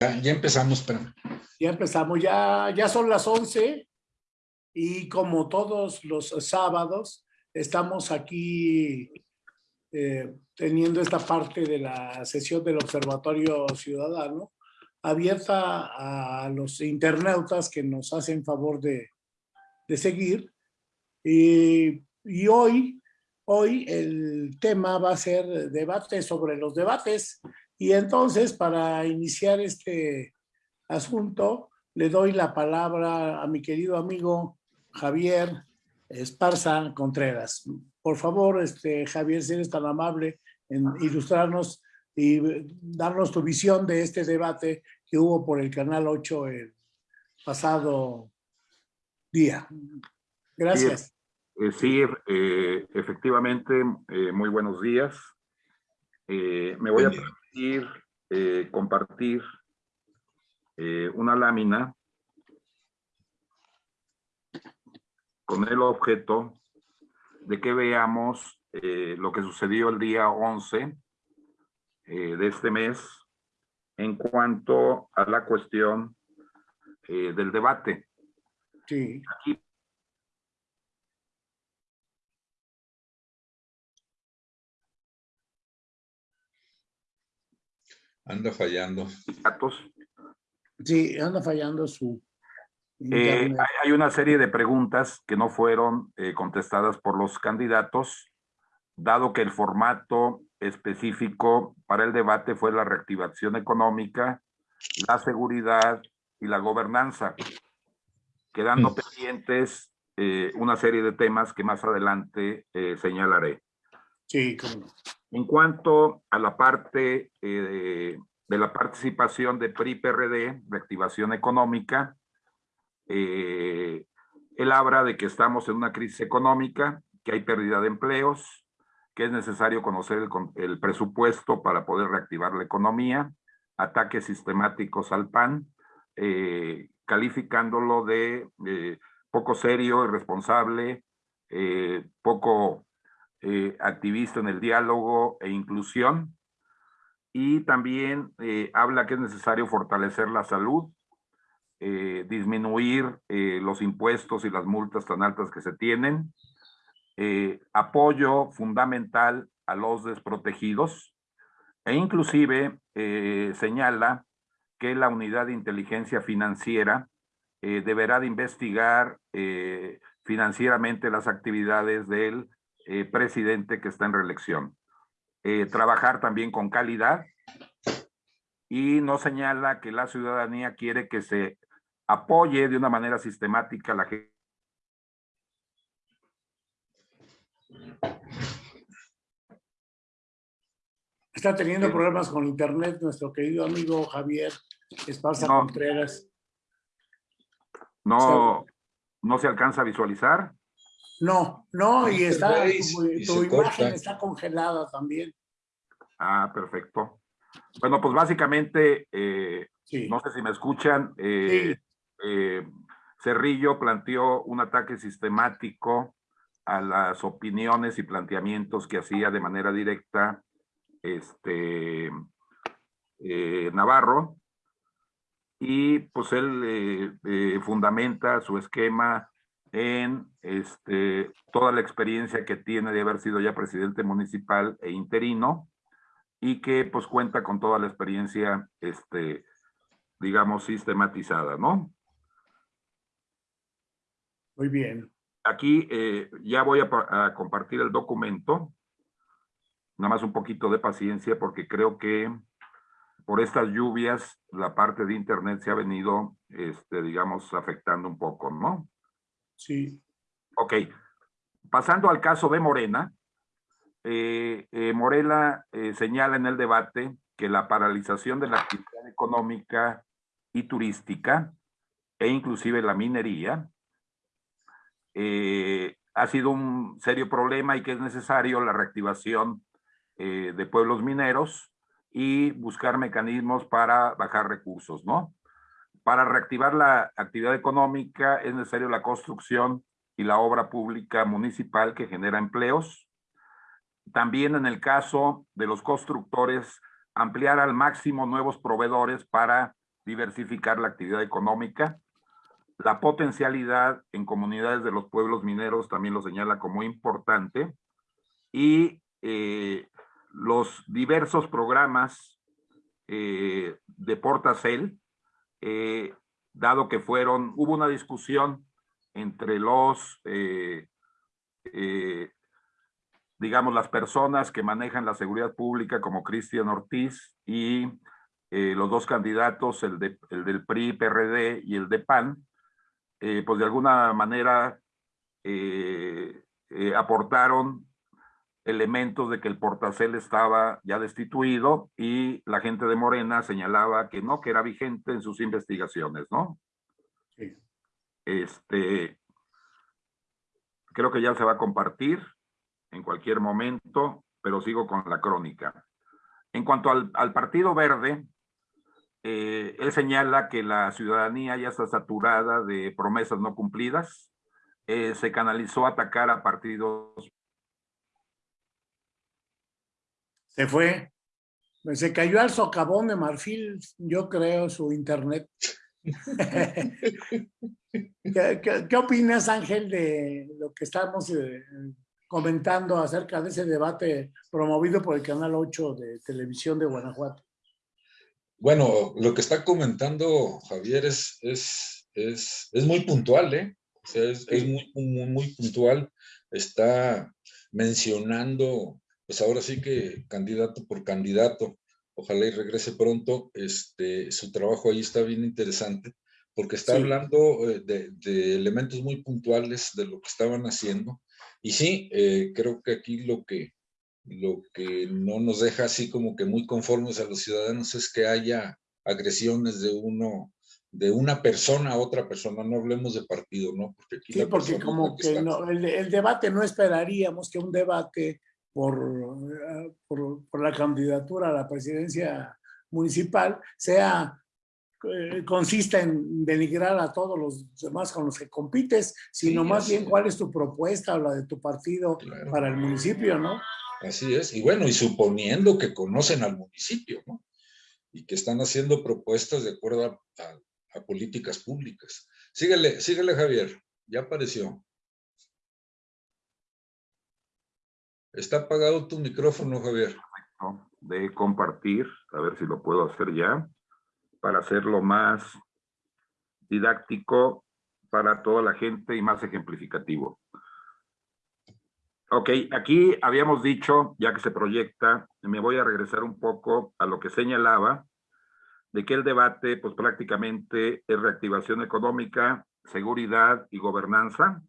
Ya, ya empezamos, pero Ya empezamos, ya, ya son las 11 y como todos los sábados, estamos aquí eh, teniendo esta parte de la sesión del Observatorio Ciudadano abierta a los internautas que nos hacen favor de, de seguir. Y, y hoy, hoy el tema va a ser debate sobre los debates. Y entonces, para iniciar este asunto, le doy la palabra a mi querido amigo Javier Esparza Contreras. Por favor, este, Javier, si eres tan amable en ilustrarnos y darnos tu visión de este debate que hubo por el Canal 8 el pasado día. Gracias. Sí, eh, efectivamente, eh, muy buenos días. Eh, me voy a permitir compartir una lámina con el objeto de que veamos lo que sucedió el día 11 de este mes en cuanto a la cuestión del debate. Sí. Aquí anda fallando. datos. Sí, anda fallando su Eh, hay, hay una serie de preguntas que no fueron eh, contestadas por los candidatos, dado que el formato específico para el debate fue la reactivación económica, la seguridad y la gobernanza, quedando Mm. pendientes eh, una serie de temas que más adelante eh, señalaré. Sí, no. En cuanto a la parte eh, de la participación de PRI-PRD, de activación económica, eh, él habla de que estamos en una crisis económica, que hay pérdida de empleos, que es necesario conocer el, presupuesto para poder reactivar la economía, ataques sistemáticos al PAN, eh, calificándolo de eh, poco serio, irresponsable, poco eh, activista en el diálogo e inclusión. Y también eh, habla que es necesario fortalecer la salud, eh, disminuir los impuestos y las multas tan altas que se tienen, apoyo fundamental a los desprotegidos e inclusive señala que la unidad de inteligencia financiera deberá de investigar financieramente las actividades del eh, presidente que está en reelección. Eh, trabajar también con calidad y no señala que la ciudadanía quiere que se apoye de una manera sistemática a la gente. Está teniendo problemas con internet nuestro querido amigo Javier Esparza No. Contreras. No, no se alcanza a visualizar. No, no, y está, tu, y tu se imagen corta. está congelada también. Ah, perfecto. Bueno, pues básicamente, eh, Sí, no sé si me escuchan, eh, eh, Cerrillo planteó un ataque sistemático a las opiniones y planteamientos que hacía de manera directa este, Navarro. Y pues él fundamenta su esquema en este, toda la experiencia que tiene de haber sido ya presidente municipal e interino y que pues cuenta con toda la experiencia, este, digamos, sistematizada, ¿no? muy bien. Aquí eh, ya voy a, a compartir el documento. Nada más un poquito de paciencia porque creo que por estas lluvias la parte de internet se ha venido, este, digamos, afectando un poco, ¿no? Sí, Ok, pasando al caso de Morena, eh, eh, Morela eh, señala en el debate que la paralización de la actividad económica y turística e inclusive la minería eh, ha sido un serio problema y que es necesario la reactivación eh, de pueblos mineros y buscar mecanismos para bajar recursos, ¿no? Para reactivar la actividad económica es necesario la construcción y la obra pública municipal que genera empleos. También en el caso de los constructores, ampliar al máximo nuevos proveedores para diversificar la actividad económica. La potencialidad en comunidades de los pueblos mineros también lo señala como importante. Y eh, los diversos programas eh, de Portacel, eh, dado que fueron, hubo una discusión entre los, digamos, las personas que manejan la seguridad pública como Cristian Ortiz y los dos candidatos, el, de, el del PRI, PRD y el de PAN, pues de alguna manera aportaron elementos de que el portacel estaba ya destituido y la gente de Morena señalaba que no, que era vigente en sus investigaciones, ¿no? Sí. Este, creo que ya se va a compartir en cualquier momento, pero sigo con la crónica. En cuanto al, Partido Verde, eh, él señala que la ciudadanía ya está saturada de promesas no cumplidas. Eh, se canalizó a atacar a partidos Se fue. Se cayó al socavón de marfil, yo creo, su internet. ¿Qué, opinas, Ángel, de lo que estamos eh, comentando acerca de ese debate promovido por el Canal 8 de Televisión de Guanajuato? Bueno, lo que está comentando Javier es, es, es, es muy puntual, ¿eh? O sea, es, muy, muy, muy puntual. Está mencionando pues ahora sí que candidato por candidato, ojalá y regrese pronto, este, su trabajo ahí está bien interesante, porque está hablando eh, de, elementos muy puntuales de lo que estaban haciendo, y sí, eh, creo que aquí lo que, lo que no nos deja así como que muy conformes a los ciudadanos es que haya agresiones de uno, de una persona a otra persona, no hablemos de partido, ¿no? Porque aquí sí, porque como que, el, debate no esperaríamos que un debate por, por, la candidatura a la presidencia municipal sea eh, consiste en denigrar a todos los demás con los que compites, sino más bien cuál es tu propuesta o la de tu partido para el municipio, ¿no? Así es, y bueno, y suponiendo que conocen al municipio, ¿no? Y que están haciendo propuestas de acuerdo a, a políticas públicas. Síguele, síguele Javier, ya apareció. Está apagado tu micrófono, Javier. De compartir, a ver si lo puedo hacer ya, para hacerlo más didáctico para toda la gente y más ejemplificativo. Ok, aquí habíamos dicho, ya que se proyecta, me voy a regresar un poco a lo que señalaba, de que el debate, pues prácticamente es reactivación económica, seguridad y gobernanza,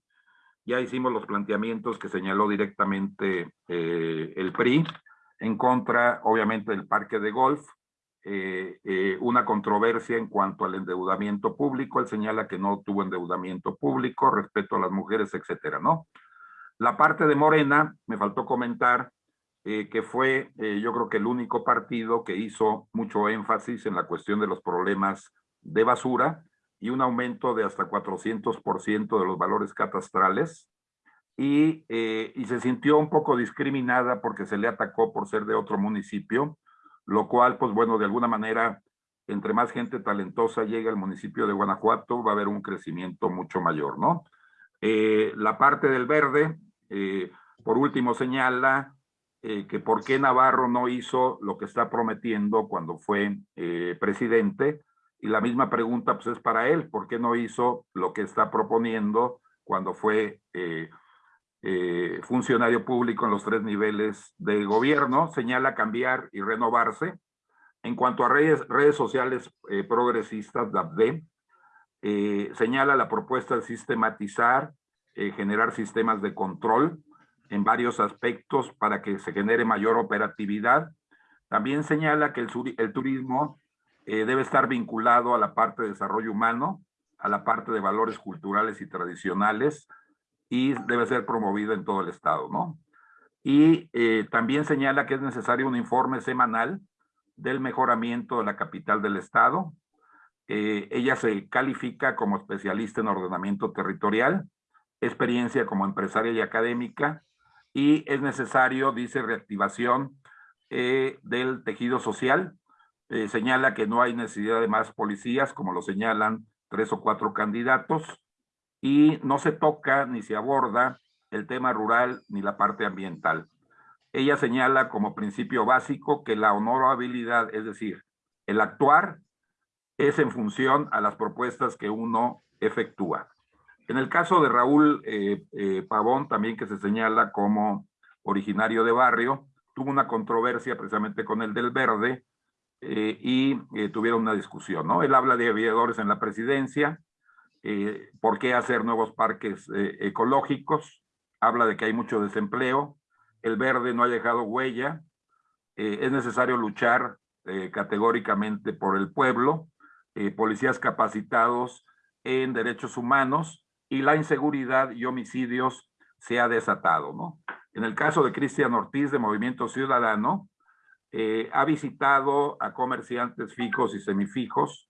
ya hicimos los planteamientos que señaló directamente eh, el PRI en contra, obviamente, del parque de golf, eh, eh, una controversia en cuanto al endeudamiento público. Él señala que no tuvo endeudamiento público, respeto a las mujeres, etcétera, ¿no? La parte de Morena, me faltó comentar que fue, yo creo que el único partido que hizo mucho énfasis en la cuestión de los problemas de basura, y un aumento de hasta 400% de los valores catastrales. Y, eh, y se sintió un poco discriminada porque se le atacó por ser de otro municipio, lo cual, pues bueno, de alguna manera, entre más gente talentosa llegue al municipio de Guanajuato, va a haber un crecimiento mucho mayor, ¿no? Eh, la parte del verde, eh, por último, señala que por qué Navarro no hizo lo que está prometiendo cuando fue presidente, y la misma pregunta pues es para él, ¿por qué no hizo lo que está proponiendo cuando fue eh, eh, funcionario público en los tres niveles de gobierno? Señala cambiar y renovarse. En cuanto a redes, redes sociales eh, progresistas, DAPD, señala la propuesta de sistematizar, generar sistemas de control en varios aspectos para que se genere mayor operatividad. También señala que el, el turismo eh, debe estar vinculado a la parte de desarrollo humano, a la parte de valores culturales y tradicionales y debe ser promovido en todo el estado, ¿no? Y eh, también señala que es necesario un informe semanal del mejoramiento de la capital del estado. Eh, ella se califica como especialista en ordenamiento territorial, experiencia como empresaria y académica, y es necesario, dice, reactivación del tejido social, eh, señala que no hay necesidad de más policías, como lo señalan tres o cuatro candidatos, y no se toca ni se aborda el tema rural ni la parte ambiental. Ella señala como principio básico que la honorabilidad, es decir, el actuar, es en función a las propuestas que uno efectúa. En el caso de Raúl eh, eh, Pavón, también que se señala como originario de barrio, tuvo una controversia precisamente con el del verde eh, y tuvieron una discusión, ¿no? Él habla de aviadores en la presidencia, por qué hacer nuevos parques ecológicos, habla de que hay mucho desempleo, el verde no ha dejado huella, es necesario luchar categóricamente por el pueblo, policías capacitados en derechos humanos y la inseguridad y homicidios se ha desatado, ¿no? En el caso de Cristian Ortiz de Movimiento Ciudadano, eh, ha visitado a comerciantes fijos y semifijos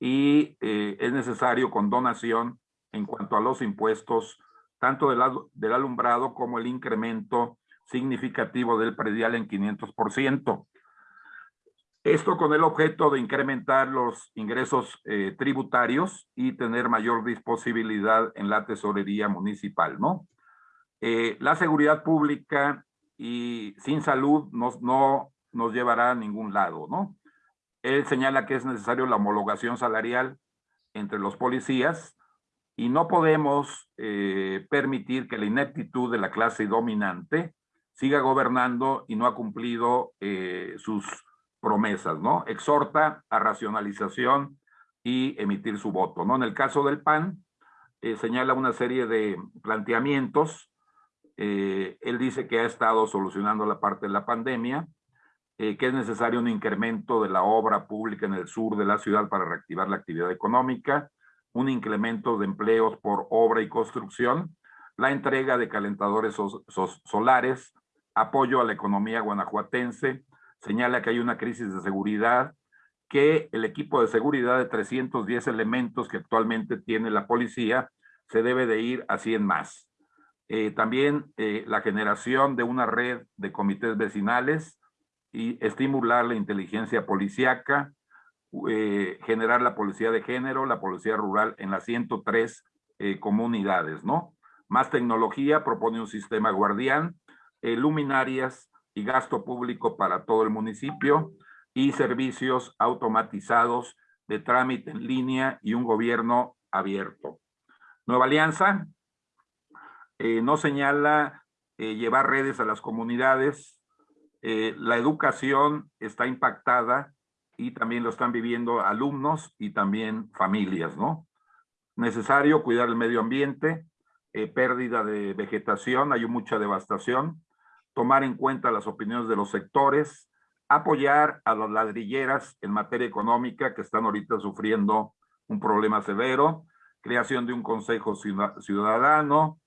y eh, es necesario con donación en cuanto a los impuestos, tanto del, alumbrado como el incremento significativo del predial en 500%. Esto con el objeto de incrementar los ingresos eh, tributarios y tener mayor disponibilidad en la tesorería municipal, ¿no? La seguridad pública y sin salud no nos llevará a ningún lado, ¿no? Él señala que es necesario la homologación salarial entre los policías y no podemos eh, permitir que la ineptitud de la clase dominante siga gobernando y no ha cumplido sus promesas, ¿no? Exhorta a racionalización y emitir su voto, ¿no? En el caso del PAN, eh, señala una serie de planteamientos. Eh, él dice que ha estado solucionando la parte de la pandemia, eh, que es necesario un incremento de la obra pública en el sur de la ciudad para reactivar la actividad económica, un incremento de empleos por obra y construcción, la entrega de calentadores solares, apoyo a la economía guanajuatense, señala que hay una crisis de seguridad, que el equipo de seguridad de 310 elementos que actualmente tiene la policía se debe de ir a 100 más. Eh, también eh, la generación de una red de comités vecinales y estimular la inteligencia policíaca, eh, generar la policía de género, la policía rural en las 103 comunidades, ¿no? Más tecnología, propone un sistema guardián, luminarias, y gasto público para todo el municipio y servicios automatizados de trámite en línea y un gobierno abierto. Nueva Alianza eh, no señala eh, llevar redes a las comunidades. Eh, la educación está impactada y también lo están viviendo alumnos y también familias, ¿no? Necesario cuidar el medio ambiente, pérdida de vegetación, hay mucha devastación, tomar en cuenta las opiniones de los sectores, apoyar a las ladrilleras en materia económica que están ahorita sufriendo un problema severo, creación de un consejo ciudadano,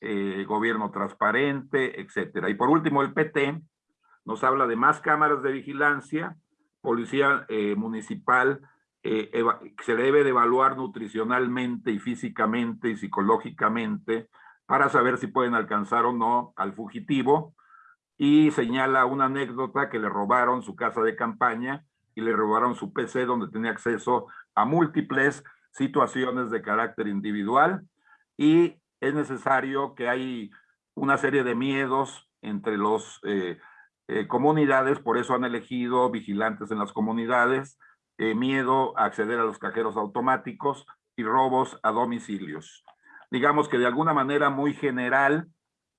eh, gobierno transparente, etcétera. Y por último, el PT nos habla de más cámaras de vigilancia, policía eh, municipal, eh, se debe de evaluar nutricionalmente y físicamente y psicológicamente para saber si pueden alcanzar o no al fugitivo, y señala una anécdota que le robaron su casa de campaña y le robaron su PC donde tenía acceso a múltiples situaciones de carácter individual y es necesario que hay una serie de miedos entre las eh, eh, comunidades, por eso han elegido vigilantes en las comunidades, eh, miedo a acceder a los cajeros automáticos y robos a domicilios. Digamos que de alguna manera muy general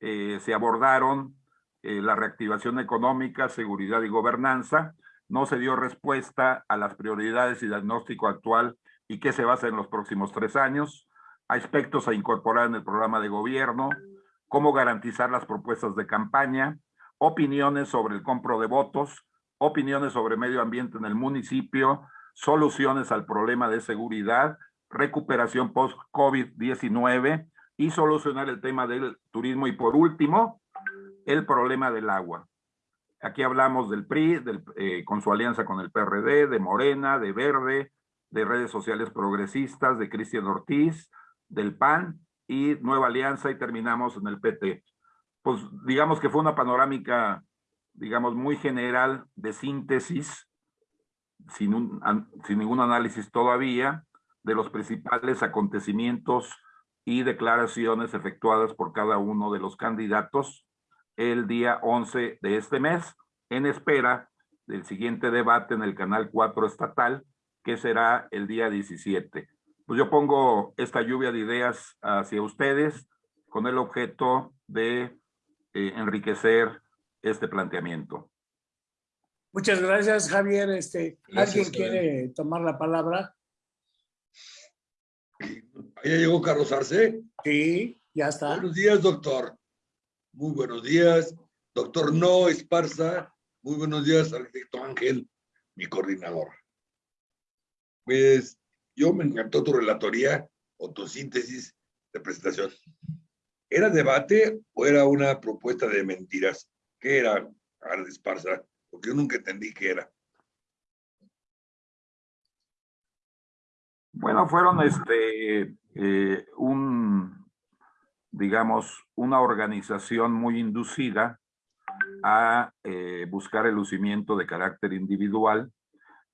se abordaron eh, la reactivación económica, seguridad y gobernanza, no se dio respuesta a las prioridades y diagnóstico actual y qué se va a hacer en los próximos tres años, aspectos a incorporar en el programa de gobierno, cómo garantizar las propuestas de campaña, opiniones sobre el compro de votos, opiniones sobre medio ambiente en el municipio, soluciones al problema de seguridad, recuperación post-COVID-19 y solucionar el tema del turismo. Y por último, el problema del agua. Aquí hablamos del PRI, eh, con su alianza con el PRD, de Morena, de Verde, de redes sociales progresistas, de Cristian Ortiz, del PAN y Nueva Alianza y terminamos en el PT. Pues digamos que fue una panorámica, digamos, muy general de síntesis sin, un, sin ningún análisis todavía de los principales acontecimientos y declaraciones efectuadas por cada uno de los candidatos el día 11 de este mes, en espera del siguiente debate en el Canal 4 estatal, que será el día 17. Pues yo pongo esta lluvia de ideas hacia ustedes con el objeto de eh, enriquecer este planteamiento. Muchas gracias, Javier. Este, ¿Alguien quiere tomar la palabra? ¿Ya llegó Carlos Arce? Sí, ya está. Buenos días, doctor. Muy buenos días. Doctor No Esparza. Muy buenos días, arquitecto Ángel, mi coordinador. Pues yo me encantó tu relatoría o tu síntesis de presentación. ¿Era debate o era una propuesta de mentiras? ¿Qué era, Arde Esparza? Porque yo nunca entendí qué era. Bueno, fueron este, eh, un, digamos, una organización muy inducida a eh, buscar el lucimiento de carácter individual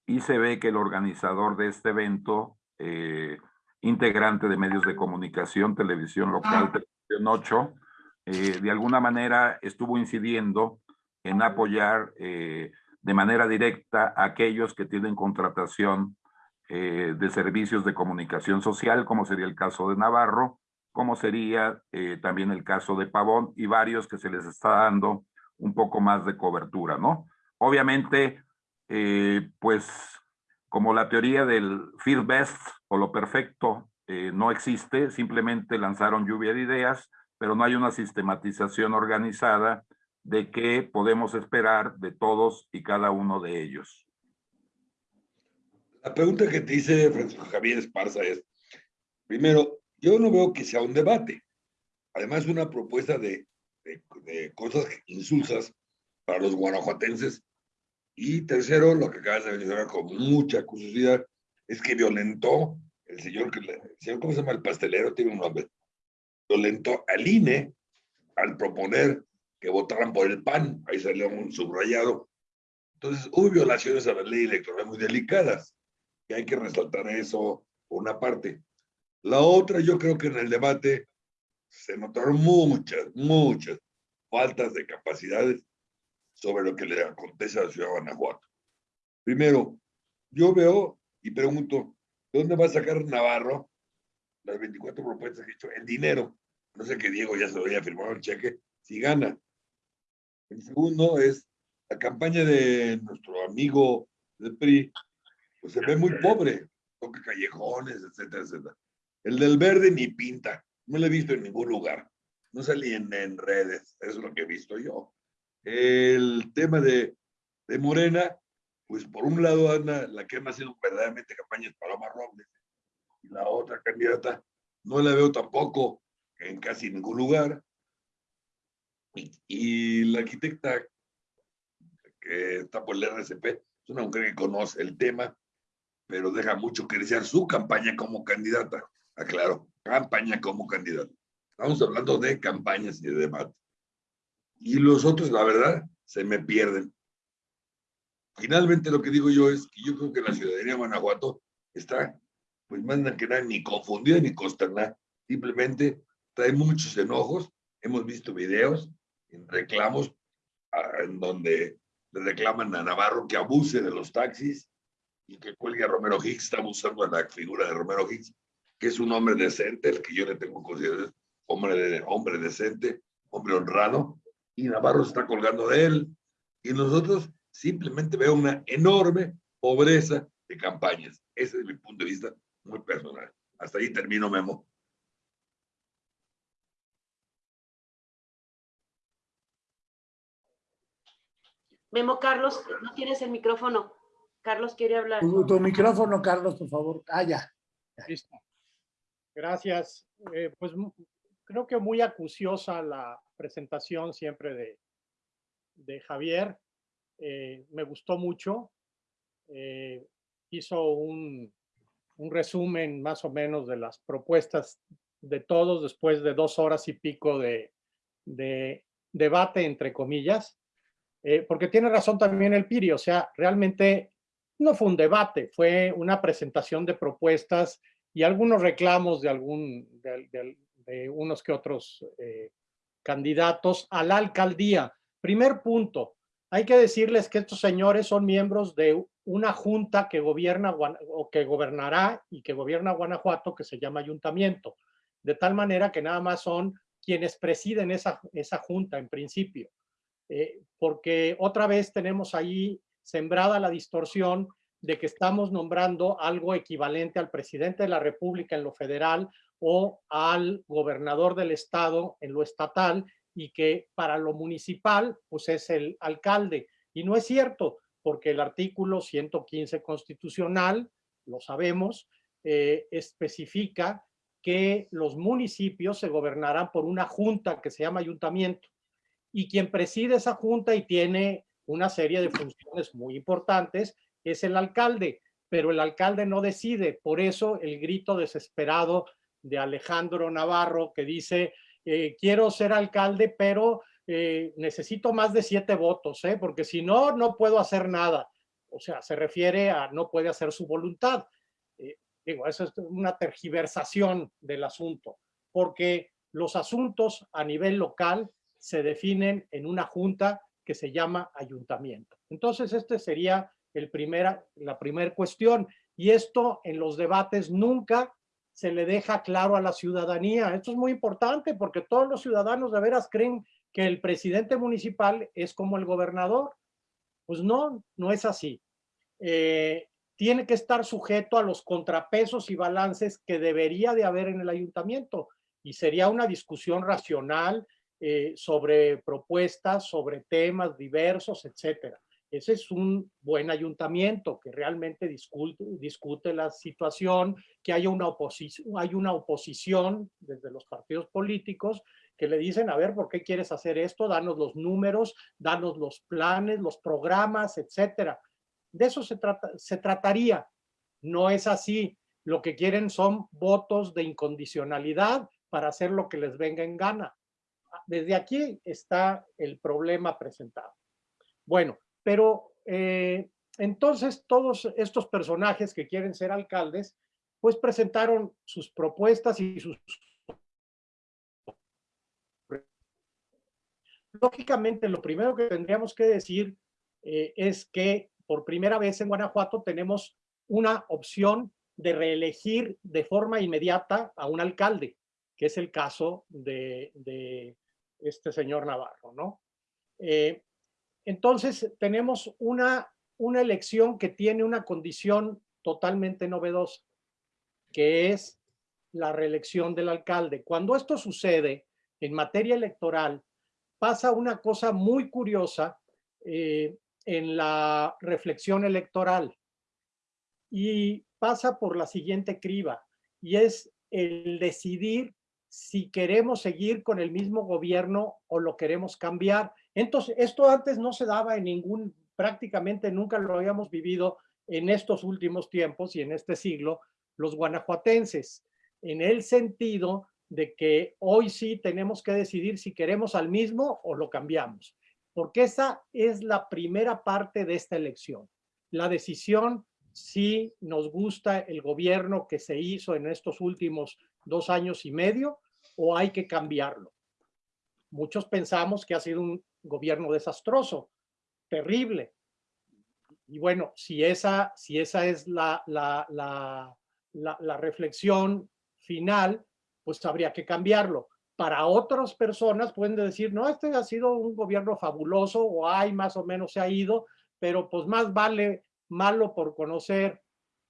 y se ve que el organizador de este evento, eh, integrante de medios de comunicación, televisión local, 8, de alguna manera estuvo incidiendo en apoyar de manera directa a aquellos que tienen contratación eh, de servicios de comunicación social, como sería el caso de Navarro, como sería eh, también el caso de Pavón y varios que se les está dando un poco más de cobertura, ¿no? Obviamente, eh, pues como la teoría del feel best o lo perfecto no existe, simplemente lanzaron lluvia de ideas, pero no hay una sistematización organizada de qué podemos esperar de todos y cada uno de ellos. La pregunta que te dice Francisco Javier Esparza es, primero, yo no veo que sea un debate. Además, una propuesta de, de, cosas insulsas para los guanajuatenses. Y tercero, lo que acabas de mencionar con mucha curiosidad, es que violentó el señor, el señor, ¿cómo se llama? El pastelero, tiene un nombre. Violentó al INE al proponer que votaran por el PAN. Ahí salió un subrayado. Entonces, hubo violaciones a la ley electoral muy delicadas y hay que resaltar eso por una parte. La otra, yo creo que en el debate se notaron muchas, muchas faltas de capacidades sobre lo que le acontece a la ciudad de Guanajuato. Primero, yo veo y pregunto, ¿de dónde va a sacar Navarro las 24 propuestas que hecho? El dinero. No sé que Diego ya se lo haya firmado el cheque, si gana. El segundo es la campaña de nuestro amigo del PRI, pues se ve muy pobre, toca callejones, etcétera, etcétera. El del verde ni pinta, no lo he visto en ningún lugar, no salí en, redes, eso es lo que he visto yo. El tema de, de Morena, pues por un lado anda la que ha sido verdaderamente campaña es Paloma Robles, y la otra candidata no la veo tampoco en casi ningún lugar. Y, y la arquitecta que está por el RCP es una mujer que conoce el tema, pero deja mucho que desear su campaña como candidata. Aclaro, campaña como candidata. Estamos hablando de campañas y de debate. Y los otros, la verdad, se me pierden. Finalmente lo que digo yo es que yo creo que la ciudadanía de Guanajuato está, pues más que nada, ni confundida ni consternada. Simplemente trae muchos enojos. Hemos visto videos, en reclamos, ah, en donde le reclaman a Navarro que abuse de los taxis, y que cuelgue a Romero Hicks, estamos usando la figura de Romero Hicks, que es un hombre decente, el que yo le tengo consideración hombre, de, hombre decente, hombre honrado, y Navarro está colgando de él, y nosotros simplemente veo una enorme pobreza de campañas. Ese es mi punto de vista muy personal. Hasta ahí termino, Memo. Memo Carlos, no tienes el micrófono. Carlos quiere hablar. Tu, micrófono, Carlos, por favor. Ah, ya. Listo. Gracias. Eh, pues creo que muy acuciosa la presentación siempre de, de Javier. Eh, me gustó mucho. Eh, hizo un, un, resumen más o menos de las propuestas de todos después de dos horas y pico de, de debate, entre comillas. porque tiene razón también el Piri, o sea, realmente no fue un debate, fue una presentación de propuestas y algunos reclamos de, algún, de, unos que otros eh, candidatos a la alcaldía. Primer punto, hay que decirles que estos señores son miembros de una junta que gobierna o que gobernará y que gobierna Guanajuato que se llama ayuntamiento, de tal manera que nada más son quienes presiden esa, esa junta en principio, eh, porque otra vez tenemos ahí sembrada la distorsión de que estamos nombrando algo equivalente al presidente de la República en lo federal o al gobernador del estado en lo estatal y que para lo municipal pues es el alcalde. Y no es cierto, porque el artículo 115 constitucional, lo sabemos, eh, especifica que los municipios se gobernarán por una junta que se llama ayuntamiento y quien preside esa junta y tiene una serie de funciones muy importantes es el alcalde, pero el alcalde no decide, por eso el grito desesperado de Alejandro Navarro que dice, eh, quiero ser alcalde, pero eh, necesito más de siete votos, ¿eh? porque si no, no puedo hacer nada. O sea, se refiere a no puede hacer su voluntad. digo, eso es una tergiversación del asunto, porque los asuntos a nivel local se definen en una junta que se llama ayuntamiento. Entonces, este sería el primera, la primera cuestión. Y esto en los debates nunca se le deja claro a la ciudadanía. Esto es muy importante porque todos los ciudadanos de veras creen que el presidente municipal es como el gobernador. Pues no, no es así. Eh, tiene que estar sujeto a los contrapesos y balances que debería de haber en el ayuntamiento. Y sería una discusión racional eh, sobre propuestas, sobre temas diversos, etcétera. Ese es un buen ayuntamiento que realmente discute, la situación, que haya una, oposición, hay una oposición desde los partidos políticos que le dicen, a ver, ¿por qué quieres hacer esto? Danos los números, danos los planes, los programas, etcétera. De eso se trataría. No es así. Lo que quieren son votos de incondicionalidad para hacer lo que les venga en gana. Desde aquí está el problema presentado. Bueno, pero eh, entonces todos estos personajes que quieren ser alcaldes, pues presentaron sus propuestas y sus... Lógicamente, lo primero que tendríamos que decir eh, es que por primera vez en Guanajuato tenemos una opción de reelegir de forma inmediata a un alcalde, que es el caso de, este señor Navarro, ¿no? Eh, entonces, tenemos una, una elección que tiene una condición totalmente novedosa, que es la reelección del alcalde. Cuando esto sucede en materia electoral, pasa una cosa muy curiosa eh, en la reflexión electoral y pasa por la siguiente criba y es el decidir si queremos seguir con el mismo gobierno o lo queremos cambiar. Entonces, esto antes no se daba en ningún, prácticamente nunca lo habíamos vivido en estos últimos tiempos y en este siglo, los guanajuatenses, en el sentido de que hoy sí tenemos que decidir si queremos al mismo o lo cambiamos, porque esa es la primera parte de esta elección. La decisión si nos gusta el gobierno que se hizo en estos últimos dos años y medio o hay que cambiarlo. Muchos pensamos que ha sido un gobierno desastroso, terrible. Y bueno, si esa, si esa es la, la, la, la, reflexión final, pues habría que cambiarlo. Para otras personas pueden decir, no, este ha sido un gobierno fabuloso o hay más o menos se ha ido, pero pues más vale malo por conocer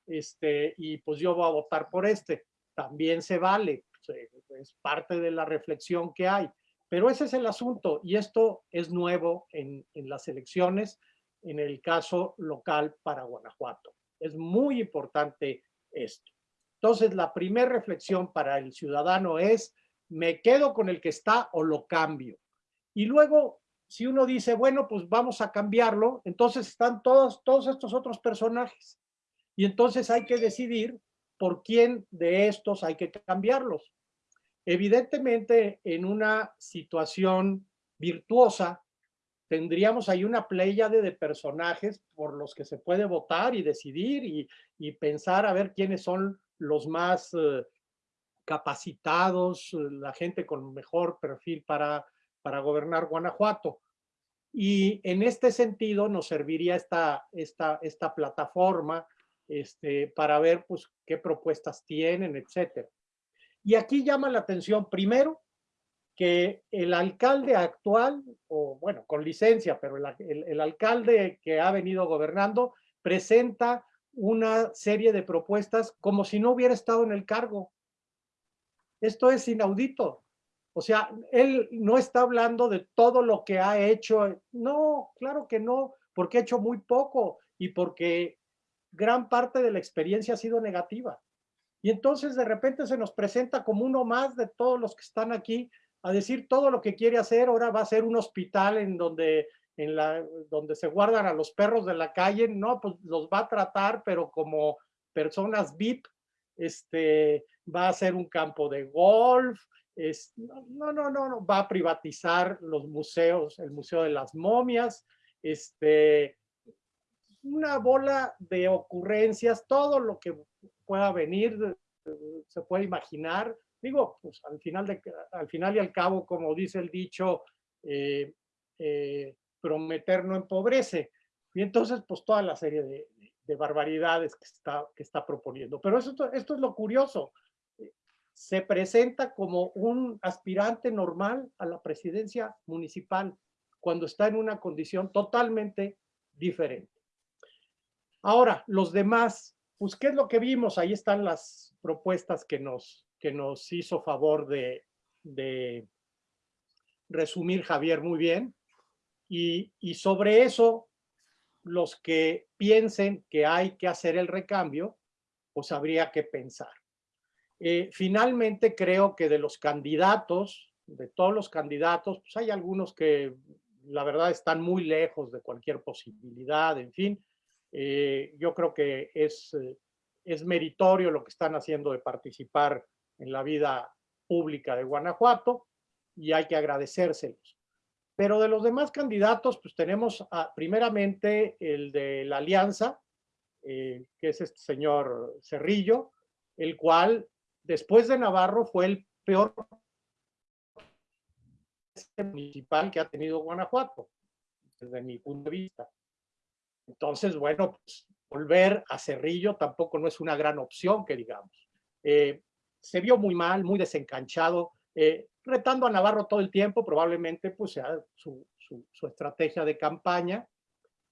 este, y pues yo voy a votar por este. También se vale, es parte de la reflexión que hay. Pero ese es el asunto y esto es nuevo en, las elecciones, en el caso local para Guanajuato. Es muy importante esto. Entonces, la primera reflexión para el ciudadano es, ¿me quedo con el que está o lo cambio? Y luego, si uno dice, bueno, pues vamos a cambiarlo, entonces están todos, todos estos otros personajes. Y entonces hay que decidir por quién de estos hay que cambiarlos. Evidentemente, en una situación virtuosa, tendríamos ahí una pléyade de personajes por los que se puede votar y decidir y, pensar a ver quiénes son los más eh, capacitados, la gente con mejor perfil para, para gobernar Guanajuato. Y en este sentido nos serviría esta, esta, esta plataforma este, para ver pues, qué propuestas tienen, etcétera. Y aquí llama la atención, primero, que el alcalde actual, o bueno, con licencia, pero el, alcalde que ha venido gobernando, presenta una serie de propuestas como si no hubiera estado en el cargo. Esto es inaudito. O sea, él no está hablando de todo lo que ha hecho. No, claro que no, porque ha hecho muy poco y porque gran parte de la experiencia ha sido negativa. Y entonces de repente se nos presenta como uno más de todos los que están aquí a decir todo lo que quiere hacer, ahora va a ser un hospital en donde, en la, donde se guardan a los perros de la calle, no, pues los va a tratar, pero como personas VIP, este, va a ser un campo de golf, es, no, no, no, no, va a privatizar los museos, el Museo de las Momias, este, una bola de ocurrencias, todo lo que pueda venir, se puede imaginar, digo, pues al final, al final y al cabo, como dice el dicho, eh, eh, prometer no empobrece. Y entonces, pues toda la serie de, barbaridades que está, que está proponiendo. Pero esto, esto es lo curioso. Se presenta como un aspirante normal a la presidencia municipal cuando está en una condición totalmente diferente. Ahora, los demás, pues, ¿qué es lo que vimos? Ahí están las propuestas que nos, que nos hizo favor de, resumir Javier muy bien. Y, sobre eso, los que piensen que hay que hacer el recambio, pues habría que pensar. Eh, finalmente, creo que de los candidatos, de todos los candidatos, pues hay algunos que la verdad están muy lejos de cualquier posibilidad, en fin. Eh, yo creo que es, eh, es meritorio lo que están haciendo de participar en la vida pública de Guanajuato y hay que agradecérselos. Pero de los demás candidatos, pues tenemos primeramente el de la Alianza, eh, que es este señor Cerrillo, el cual después de Navarro fue el peor municipal que ha tenido Guanajuato, desde mi punto de vista. Entonces, bueno, pues, volver a Cerrillo tampoco no es una gran opción, que digamos. Eh, se vio muy mal, muy desencanchado, eh, retando a Navarro todo el tiempo, probablemente pues sea su, estrategia de campaña,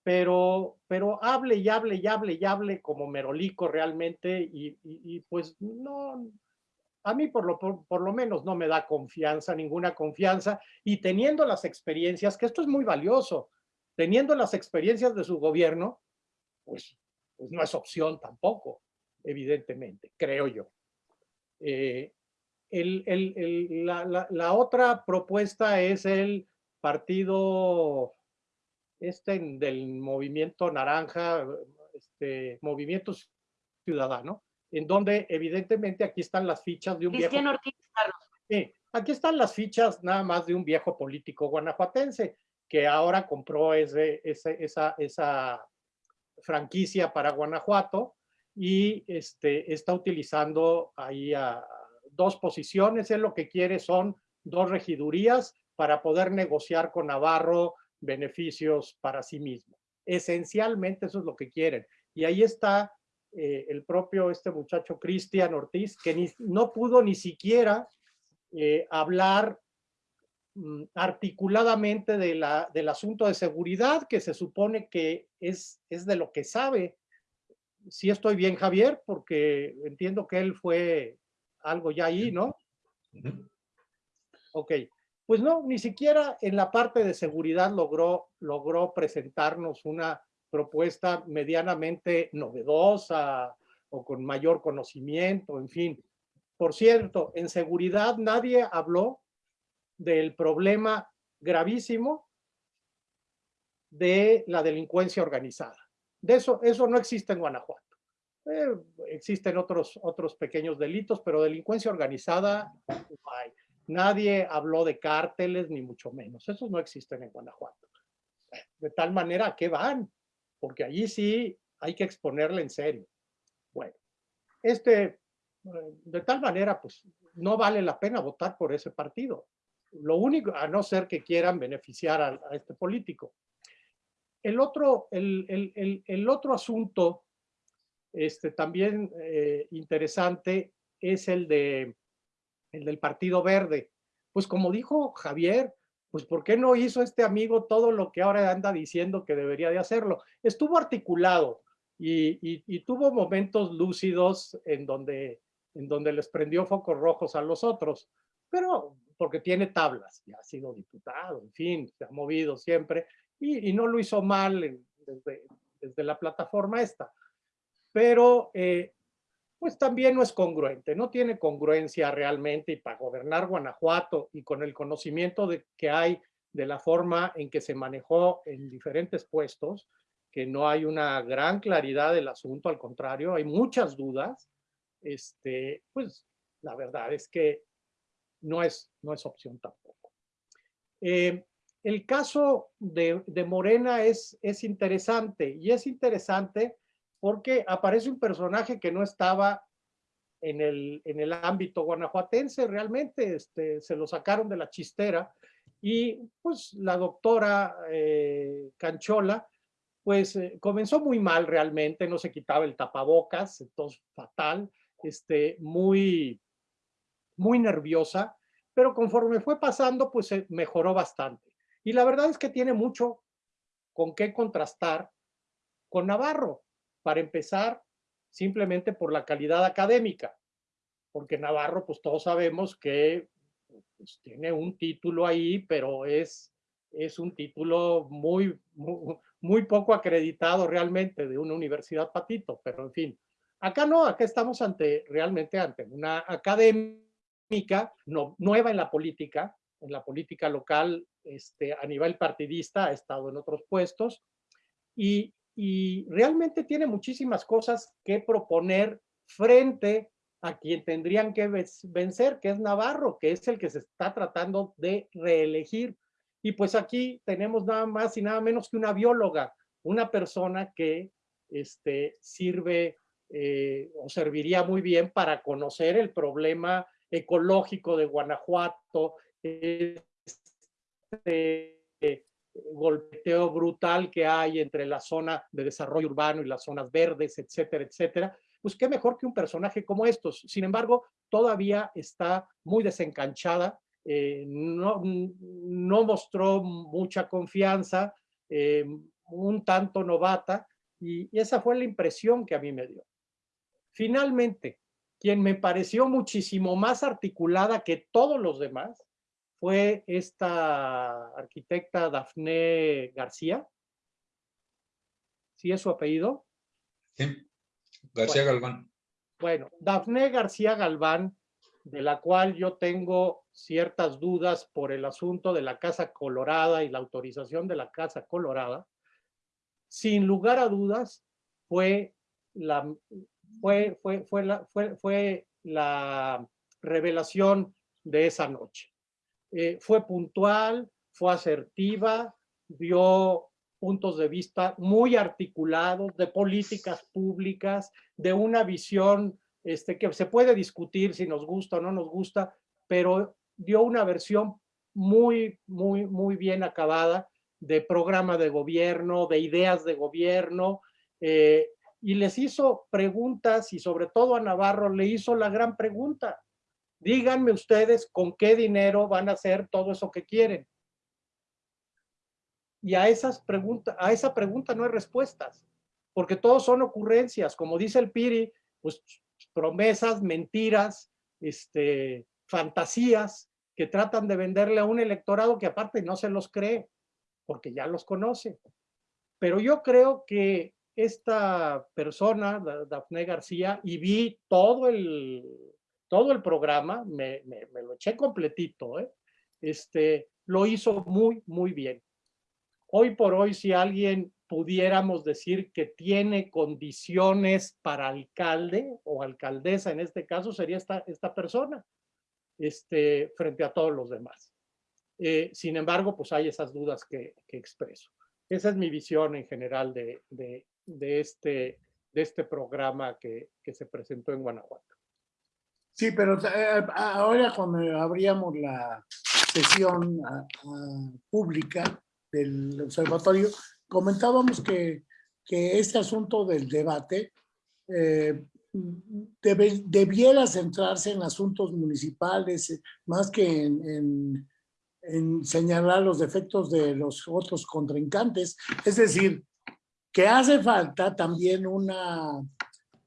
pero, pero hable y hable y hable y hable como merolico realmente y, pues no, a mí por lo, por, lo menos no me da confianza, ninguna confianza, y teniendo las experiencias, que esto es muy valioso, teniendo las experiencias de su gobierno, pues, pues no es opción tampoco, evidentemente, creo yo. Eh, la, otra propuesta es el partido este del movimiento naranja, este movimiento ciudadano, en donde evidentemente aquí están las fichas de un viejo... Ortiz, Sí, aquí están las fichas nada más de un viejo político guanajuatense que ahora compró esa, franquicia para Guanajuato y este, está utilizando ahí a dos posiciones. Él lo que quiere son dos regidurías para poder negociar con Navarro beneficios para sí mismo. Esencialmente eso es lo que quieren. Y ahí está eh, el propio este muchacho Cristian Ortiz, que no pudo ni siquiera eh, hablar articuladamente de la, del asunto de seguridad, que se supone que es, es de lo que sabe sí estoy bien, Javier, porque entiendo que él fue algo ya ahí, ¿no? Ok, pues no, ni siquiera en la parte de seguridad logró, logró presentarnos una propuesta medianamente novedosa o con mayor conocimiento, en fin. Por cierto, en seguridad nadie habló del problema gravísimo de la delincuencia organizada. De eso, eso no existe en Guanajuato. Eh, existen otros, otros pequeños delitos, pero delincuencia organizada no hay. Nadie habló de cárteles, ni mucho menos. Esos no existen en Guanajuato. de tal manera a qué van, porque allí sí hay que exponerle en serio. Bueno, este, de tal manera, pues no vale la pena votar por ese partido. Lo único, a no ser que quieran beneficiar a, este político. El otro, el, el, el, otro asunto este, también eh, interesante es el, de, el del Partido Verde. Pues como dijo Javier, pues ¿por qué no hizo este amigo todo lo que ahora anda diciendo que debería de hacerlo? Estuvo articulado y, y, tuvo momentos lúcidos en donde, en donde les prendió focos rojos a los otros, pero porque tiene tablas, ya ha sido diputado, en fin, se ha movido siempre y, y no lo hizo mal desde, desde, la plataforma esta. Pero eh, pues también no es congruente, no tiene congruencia realmente y para gobernar Guanajuato y con el conocimiento de, que hay de la forma en que se manejó en diferentes puestos, que no hay una gran claridad del asunto, al contrario, hay muchas dudas, este, pues la verdad es que no es, no es opción tampoco. Eh, el caso de, Morena es, es interesante y es interesante porque aparece un personaje que no estaba en el, en el ámbito guanajuatense, realmente este, se lo sacaron de la chistera y pues la doctora eh, Canchola pues eh, comenzó muy mal realmente, no se quitaba el tapabocas, entonces fatal, este, muy, muy nerviosa, pero conforme fue pasando pues se mejoró bastante. Y la verdad es que tiene mucho con qué contrastar con Navarro para empezar, simplemente por la calidad académica, porque Navarro, pues todos sabemos que pues, tiene un título ahí, pero es, es un título muy, muy, poco acreditado realmente de una universidad patito, pero en fin. Acá no, acá estamos ante, realmente ante una académica no, nueva en la política, en la política local, este, a nivel partidista, ha estado en otros puestos, y, y realmente tiene muchísimas cosas que proponer frente a quien tendrían que vencer, que es Navarro, que es el que se está tratando de reelegir. Y pues aquí tenemos nada más y nada menos que una bióloga, una persona que este, sirve eh, o serviría muy bien para conocer el problema ecológico de Guanajuato, este, golpeteo brutal que hay entre la zona de desarrollo urbano y las zonas verdes, etcétera, etcétera, pues qué mejor que un personaje como estos. Sin embargo, todavía está muy desencanchada, eh, no, no, mostró mucha confianza, eh, un tanto novata, y, y esa fue la impresión que a mí me dio. Finalmente, quien me pareció muchísimo más articulada que todos los demás fue esta arquitecta Dafne García. ¿Sí es su apellido? Sí, García Galván. Bueno, Dafne García Galván, de la cual yo tengo ciertas dudas por el asunto de la Casa Colorada y la autorización de la Casa Colorada, sin lugar a dudas fue la, fue, fue, fue la, fue, fue la revelación de esa noche. Eh, fue puntual, fue asertiva, dio puntos de vista muy articulados de políticas públicas, de una visión este, que se puede discutir si nos gusta o no nos gusta, pero dio una versión muy, muy, muy bien acabada de programa de gobierno, de ideas de gobierno, eh, y les hizo preguntas y sobre todo a Navarro le hizo la gran pregunta, Díganme ustedes con qué dinero van a hacer todo eso que quieren. Y a, esas preguntas, a esa pregunta no hay respuestas, porque todos son ocurrencias, como dice el Piri, pues promesas, mentiras, este, fantasías que tratan de venderle a un electorado que aparte no se los cree, porque ya los conoce. Pero yo creo que esta persona, Dafne García, y vi todo el todo el programa, me, lo eché completito, ¿eh? este, lo hizo muy, muy bien. Hoy por hoy, si alguien pudiéramos decir que tiene condiciones para alcalde o alcaldesa, en este caso sería esta, esta persona, este, frente a todos los demás. Eh, sin embargo, pues hay esas dudas que, expreso. esa es mi visión en general de, de este, de este programa que, que se presentó en Guanajuato. Sí, pero eh, ahora cuando abríamos la sesión pública del observatorio, comentábamos que, que este asunto del debate eh, debiera centrarse en asuntos municipales más que en, en, señalar los defectos de los otros contrincantes. Es decir, que hace falta también una,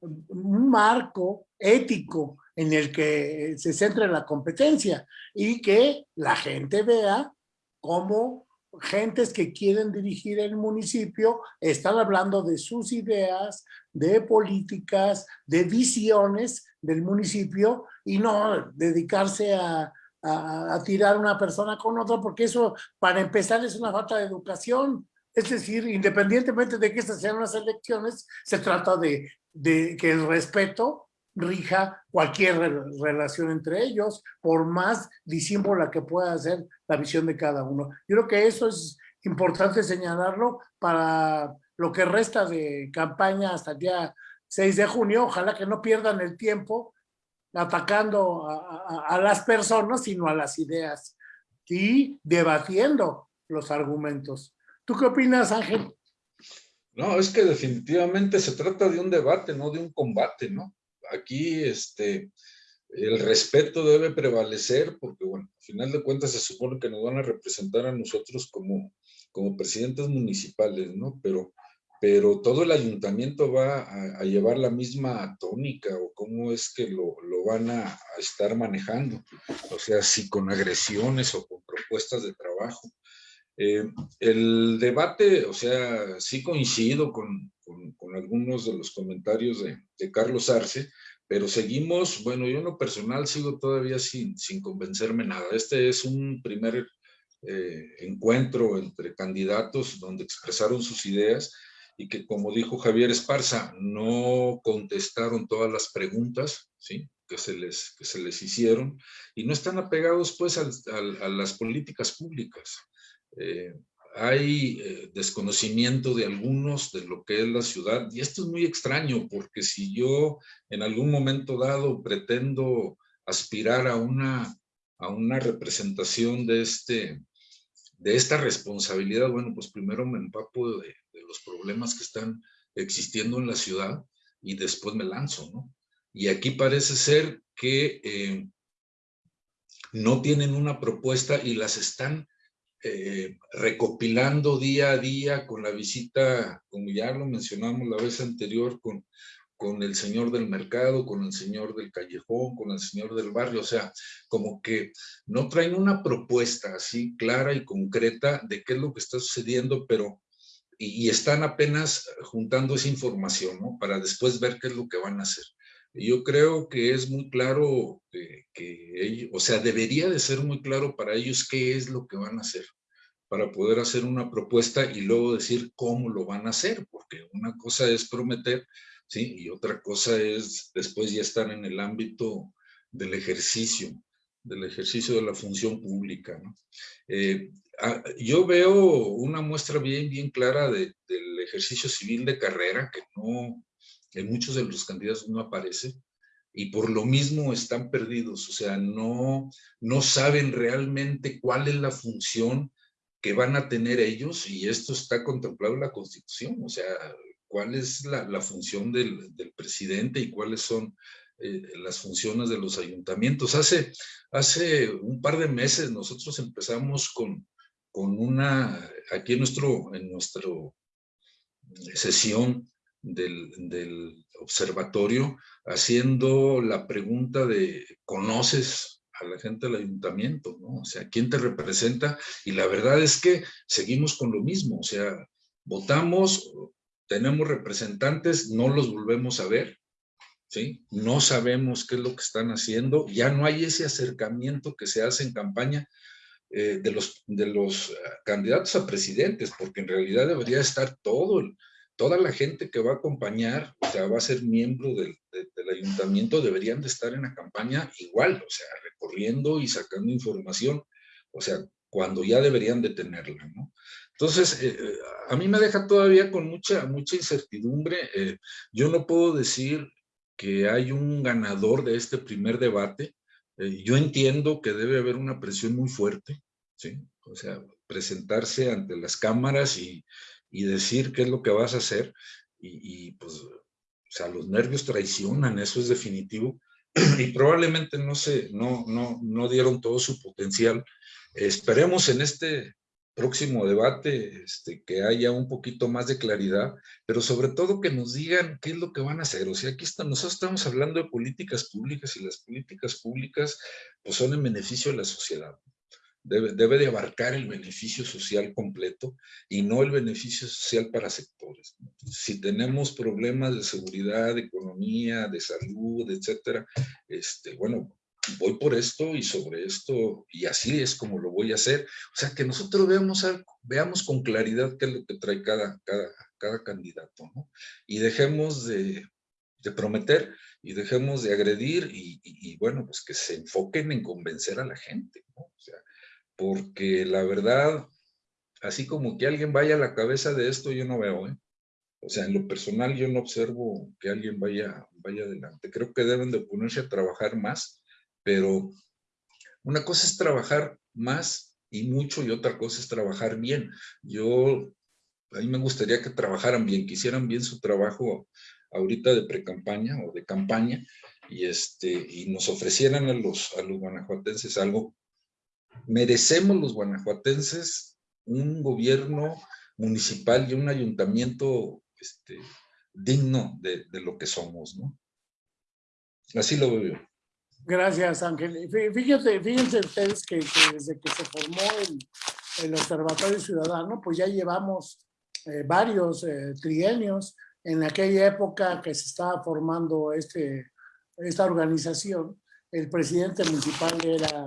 un marco ético en el que se centre la competencia y que la gente vea cómo gentes que quieren dirigir el municipio están hablando de sus ideas, de políticas, de visiones del municipio y no dedicarse a, a, tirar una persona con otra porque eso para empezar es una falta de educación. Es decir, independientemente de que estas sean las elecciones, se trata de, que el respeto rija cualquier relación entre ellos, por más disímbola que pueda ser la visión de cada uno. Yo creo que eso es importante señalarlo para lo que resta de campaña hasta el día 6 de junio. Ojalá que no pierdan el tiempo atacando a, a las personas, sino a las ideas y debatiendo los argumentos. ¿Tú qué opinas, Ángel? No, es que definitivamente se trata de un debate, no de un combate, ¿no? aquí este, el respeto debe prevalecer porque, bueno, al final de cuentas se supone que nos van a representar a nosotros como, como presidentes municipales, ¿no? Pero, pero todo el ayuntamiento va a, llevar la misma tónica o cómo es que lo, lo van a, a, estar manejando. O sea, si con agresiones o con propuestas de trabajo. Eh, el debate, o sea, sí coincido con, con, con algunos de los comentarios de, Carlos Arce, pero seguimos, bueno, yo en lo personal sigo todavía sin, sin convencerme nada. Este es un primer eh, encuentro entre candidatos donde expresaron sus ideas y que, como dijo Javier Esparza, no contestaron todas las preguntas, ¿sí? Que se les, que se les hicieron y no están apegados pues a, a, a las políticas públicas. Eh, hay eh, desconocimiento de algunos de lo que es la ciudad y esto es muy extraño porque si yo en algún momento dado pretendo aspirar a una, a una representación de, este, de esta responsabilidad, bueno, pues primero me empapo de, los problemas que están existiendo en la ciudad y después me lanzo, ¿no? Y aquí parece ser que eh, no tienen una propuesta y las están eh, recopilando día a día con la visita, como ya lo mencionamos la vez anterior, con, con el señor del mercado, con el señor del callejón, con el señor del barrio, o sea, como que no traen una propuesta así clara y concreta de qué es lo que está sucediendo, pero y, están apenas juntando esa información. Para después ver qué es lo que van a hacer. Yo creo que es muy claro que, ellos, o sea, debería de ser muy claro para ellos qué es lo que van a hacer para poder hacer una propuesta y luego decir cómo lo van a hacer, porque una cosa es prometer, ¿sí? Y otra cosa es después ya estar en el ámbito del ejercicio, del ejercicio de la función pública, ¿no? Eh, yo veo una muestra bien, bien clara de, del ejercicio civil de carrera que no, en muchos de los candidatos no aparece y por lo mismo están perdidos, o sea, no, no saben realmente cuál es la función que van a tener ellos y esto está contemplado en la Constitución, o sea, cuál es la, función del, del, presidente y cuáles son eh, las funciones de los ayuntamientos. Hace, hace un par de meses nosotros empezamos con, con una, aquí en nuestro, en nuestro sesión del, observatorio, haciendo la pregunta de, ¿conoces a la gente del ayuntamiento, ¿no? O sea, ¿quién te representa? Y la verdad es que seguimos con lo mismo, o sea, votamos, tenemos representantes, no los volvemos a ver, ¿sí? No sabemos qué es lo que están haciendo, ya no hay ese acercamiento que se hace en campaña eh, de, los, de los candidatos a presidentes, porque en realidad debería estar todo el, toda la gente que va a acompañar, o sea, va a ser miembro del, de, del, ayuntamiento, deberían de estar en la campaña igual, o sea, recorriendo y sacando información, o sea, cuando ya deberían de tenerla, ¿no? Entonces, eh, eh, a mí me deja todavía con mucha, mucha incertidumbre. Eh, yo no puedo decir que hay un ganador de este primer debate. yo entiendo que debe haber una presión muy fuerte, ¿sí? O sea, presentarse ante las cámaras y, y decir qué es lo que vas a hacer. Y, y, pues, o sea, los nervios traicionan, eso es definitivo. Y probablemente no, se, no, no, no dieron todo su potencial. Esperemos en este próximo debate este, que haya un poquito más de claridad, pero sobre todo que nos digan qué es lo que van a hacer. O sea, aquí está, nosotros estamos hablando de políticas públicas y las políticas públicas pues son en beneficio de la sociedad. Debe, debe de abarcar el beneficio social completo y no el beneficio social para sectores. Si tenemos problemas de seguridad, de economía, de salud, etcétera, este, bueno, voy por esto y sobre esto, y así es como lo voy a hacer. O sea, que nosotros veamos, veamos con claridad qué es lo que trae cada, cada, cada candidato, ¿no? Y dejemos de, de prometer y dejemos de agredir y, y, bueno, pues que se enfoquen en convencer a la gente, ¿no? O sea, porque la verdad, así como que alguien vaya a la cabeza de esto, yo no veo, ¿eh? O sea, en lo personal yo no observo que alguien vaya, vaya adelante. Creo que deben de ponerse a trabajar más pero una cosa es trabajar más y mucho y otra cosa es trabajar bien. Yo, a mí me gustaría que trabajaran bien, que hicieran bien su trabajo ahorita de pre-campaña o de campaña y, este, y nos ofrecieran a los, a los guanajuatenses algo. Merecemos los guanajuatenses un gobierno municipal y un ayuntamiento este, digno de, de lo que somos, ¿no? Así lo veo yo. Gracias, Ángel. Fíjense, fíjense ustedes que, desde que se formó el, el, Observatorio Ciudadano, pues ya llevamos eh, varios eh, trienios. En aquella época que se estaba formando este, esta organización, el presidente municipal era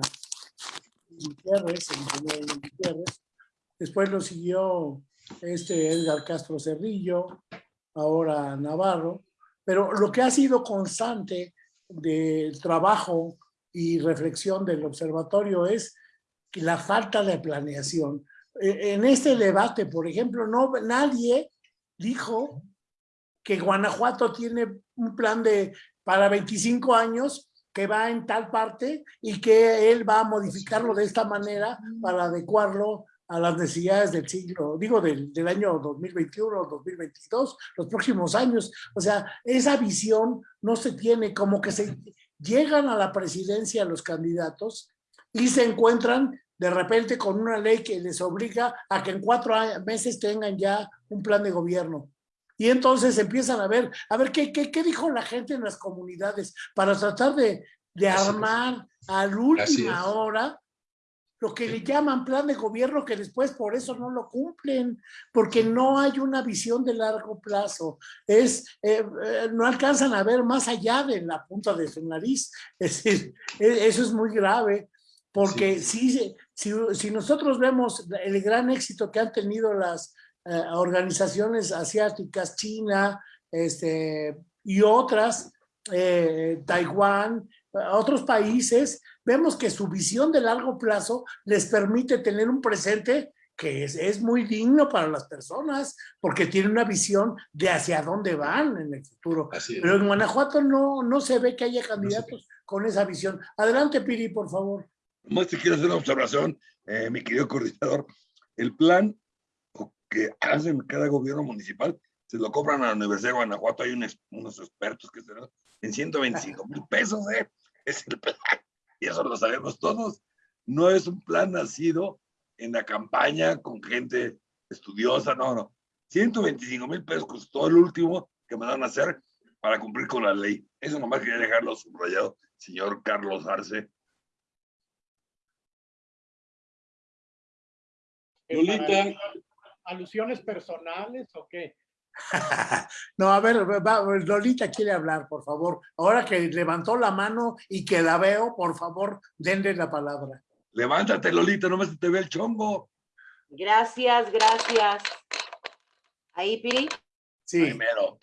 Después lo siguió este Edgar Castro Cerrillo, ahora Navarro. Pero lo que ha sido constante del trabajo y reflexión del observatorio es la falta de planeación. E, en este debate, por ejemplo, no, nadie dijo que Guanajuato tiene un plan de para 25 años que va en tal parte y que él va a modificarlo de esta manera para adecuarlo a las necesidades del siglo, digo, del, del año 2021, 2022, los próximos años. O sea, esa visión no se tiene, como que se llegan a la presidencia los candidatos y se encuentran de repente con una ley que les obliga a que en cuatro meses tengan ya un plan de gobierno. Y entonces empiezan a ver, a ver qué, qué, qué dijo la gente en las comunidades para tratar de, de armar a la última hora lo que le llaman plan de gobierno que después por eso no lo cumplen, porque no hay una visión de largo plazo. Es, eh, eh, no alcanzan a ver más allá de la punta de su nariz. Es decir, e, eso es muy grave, porque Si, si, nosotros vemos el gran éxito que han tenido las eh, organizaciones asiáticas, China este, y otras, Taiwán, otros países, vemos que su visión de largo plazo les permite tener un presente que es, es, muy digno para las personas, porque tiene una visión de hacia dónde van en el futuro. Pero en Guanajuato no, no se ve que haya candidatos con esa visión. Adelante, Piri, por favor. Más te quiero hacer una observación, eh, mi querido coordinador. El plan que hacen cada gobierno municipal, se lo compran a la Universidad de Guanajuato, hay unos, unos expertos que se en 125 mil pesos, ¿eh? Es el plan y eso lo sabemos todos. No es un plan nacido en la campaña con gente estudiosa, no, no. 125 mil pesos costó el último que me van a hacer para cumplir con la ley. Eso nomás quería dejarlo subrayado, señor Carlos Arce. Lolita. ¿Alusiones personales o qué? no, a ver, Lolita quiere hablar, por favor. Ahora que levantó la mano y que la veo, por favor, denle la palabra. Levántate, Lolita, no me se te ve el chongo. Gracias, gracias. ¿Ahí, Piri? Sí. Primero.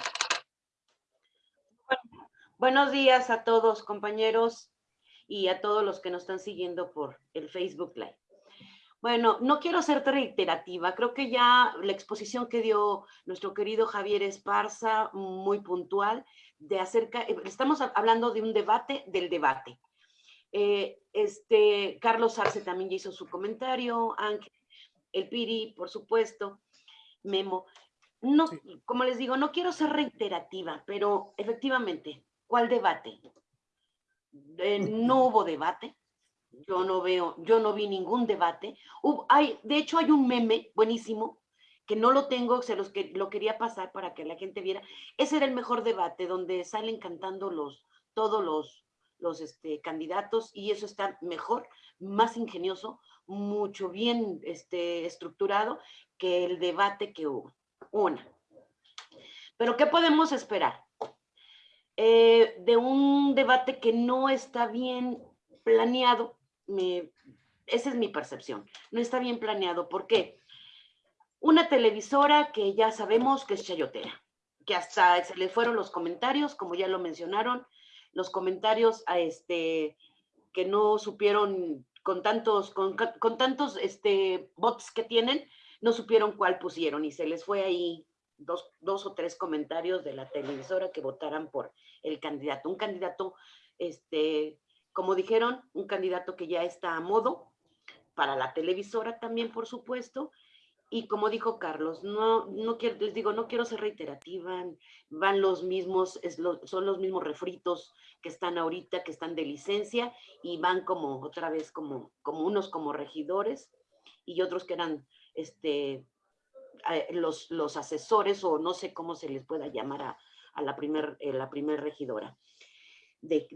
buenos días a todos, compañeros, y a todos los que nos están siguiendo por el Facebook Live. Bueno, no quiero ser reiterativa, creo que ya la exposición que dio nuestro querido Javier Esparza, muy puntual, de acerca, eh, estamos hablando de un debate del debate. Eh, este, Carlos Arce también ya hizo su comentario, Ángel, el Piri, por supuesto, Memo. No, como les digo, no quiero ser reiterativa, pero efectivamente, ¿cuál debate? Eh, no hubo debate, yo no veo, yo no vi ningún debate. hay, de hecho, hay un meme buenísimo que no lo tengo, se los que lo quería pasar para que la gente viera. Ese era el mejor debate, donde salen cantando los, todos los, los este, candidatos y eso está mejor, más ingenioso, mucho bien este, estructurado que el debate que hubo. Una. Pero ¿qué podemos esperar? Eh, de un debate que no está bien planeado, esa es mi percepción, no está bien planeado. ¿Por qué? Una televisora que ya sabemos que es chayotera, que hasta se le fueron los comentarios, como ya lo mencionaron, los comentarios a este, que no supieron con tantos, con, tantos este, bots que tienen, no supieron cuál pusieron y se les fue ahí dos, dos o tres comentarios de la televisora que votaran por el candidato. Un candidato este, como dijeron, un candidato que ya está a modo para la televisora también, por supuesto. Y como dijo Carlos, no, no quiero, les digo, no quiero ser reiterativa, van los mismos, son los mismos refritos que están ahorita, que están de licencia, y van como otra vez como, como unos como regidores y otros que eran este, los, los asesores o no sé cómo se les pueda llamar a, la primer, eh, primer regidora de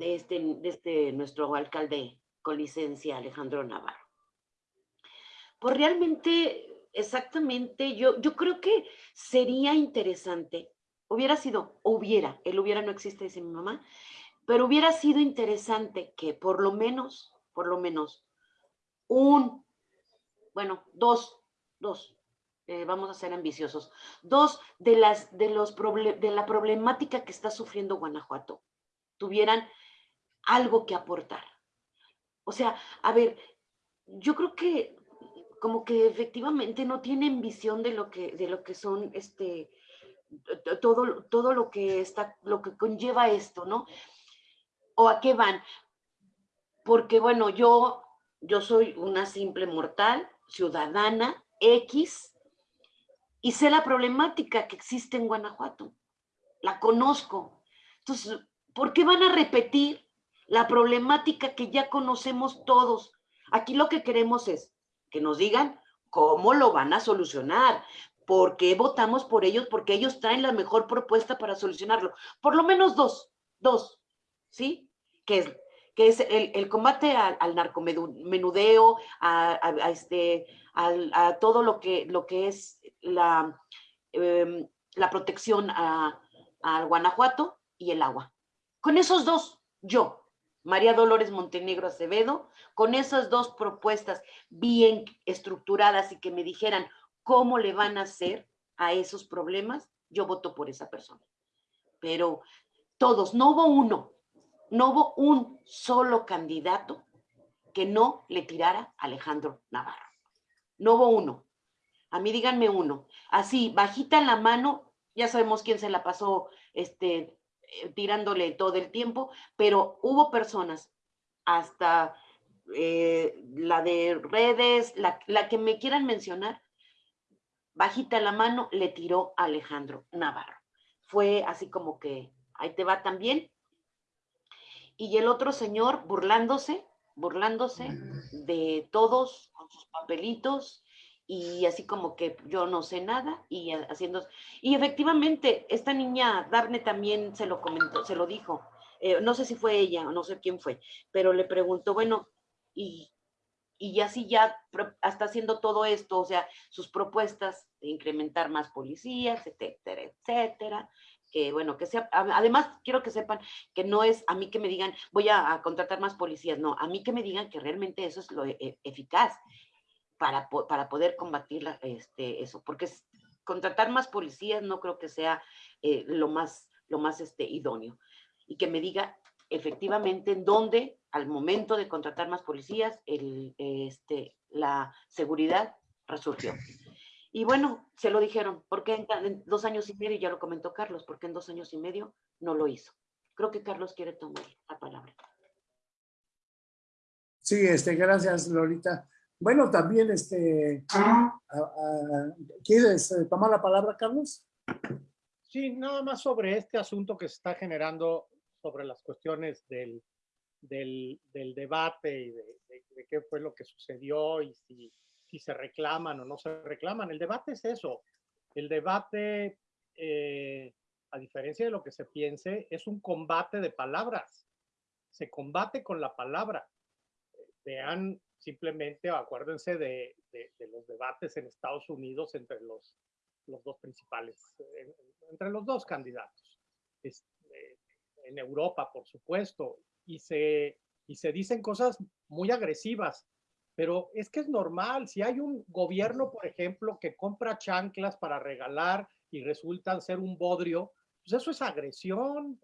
este, de este nuestro alcalde con licencia, Alejandro Navarro. Pues realmente, exactamente, yo, yo creo que sería interesante, hubiera sido, hubiera, el hubiera no existe, dice mi mamá, pero hubiera sido interesante que por lo menos, por lo menos, un, bueno, dos, dos, eh, vamos a ser ambiciosos, dos de, las, de, los de la problemática que está sufriendo Guanajuato tuvieran algo que aportar. O sea, a ver, yo creo que como que efectivamente no tienen visión de lo que, de lo que son este, todo, todo lo que está, lo que conlleva esto, ¿no? ¿O a qué van? Porque bueno, yo, yo soy una simple mortal, ciudadana, X, y sé la problemática que existe en Guanajuato. La conozco. Entonces, ¿Por qué van a repetir la problemática que ya conocemos todos? Aquí lo que queremos es que nos digan cómo lo van a solucionar, por qué votamos por ellos, porque ellos traen la mejor propuesta para solucionarlo. Por lo menos dos, dos, ¿sí? Que es, que es el, combate al, narcomenudeo, a, este, a, todo lo que, lo que es la, em, la protección al Guanajuato y el agua. Con esos dos, yo, María Dolores Montenegro Acevedo, con esas dos propuestas bien estructuradas y que me dijeran cómo le van a hacer a esos problemas, yo voto por esa persona. Pero todos, no hubo uno, no hubo un solo candidato que no le tirara a Alejandro Navarro. No hubo uno. A mí díganme uno. Así, bajita la mano, ya sabemos quién se la pasó este, tirándole todo el tiempo, pero hubo personas, hasta eh, la de redes, la, que me quieran mencionar, bajita la mano, le tiró a Alejandro Navarro. Fue así como que, ahí te va también. Y el otro señor burlándose, burlándose de todos con sus papelitos y así como que yo no sé nada y haciendo... Y efectivamente, esta niña, Darne también se lo comentó, se lo dijo, eh, no sé si fue ella o no sé quién fue, pero le preguntó, bueno, y, y así ya está haciendo todo esto, o sea, sus propuestas de incrementar más policías, etcétera, etcétera, que bueno, que sea, además quiero que sepan que no es a mí que me digan voy a, contratar más policías, no, a mí que me digan que realmente eso es lo e, e, eficaz para, para poder combatir este, eso, porque contratar más policías no creo que sea eh, lo más, lo más este, idóneo. Y que me diga efectivamente en dónde al momento de contratar más policías, el, este, la seguridad resurgió. Y bueno, se lo dijeron, porque en, en, dos años y medio, ya lo comentó Carlos, porque en dos años y medio no lo hizo. Creo que Carlos quiere tomar la palabra. Sí, este, gracias, Lolita. Bueno, también, este, a, a, ¿quieres eh, tomar la palabra, Carlos? Sí, nada más sobre este asunto que se está generando sobre las cuestiones del, del, del debate y de, de, de, qué fue lo que sucedió y si, si, se reclaman o no se reclaman. El debate es eso. El debate, eh, a diferencia de lo que se piense, es un combate de palabras. Se combate con la palabra. Vean simplemente, acuérdense de, los debates en Estados Unidos entre los, dos principales, entre los dos candidatos. Este, en Europa, por supuesto, y se, y se dicen cosas muy agresivas, pero es que es normal. Si hay un gobierno, por ejemplo, que compra chanclas para regalar y resultan ser un bodrio, pues eso es agresión.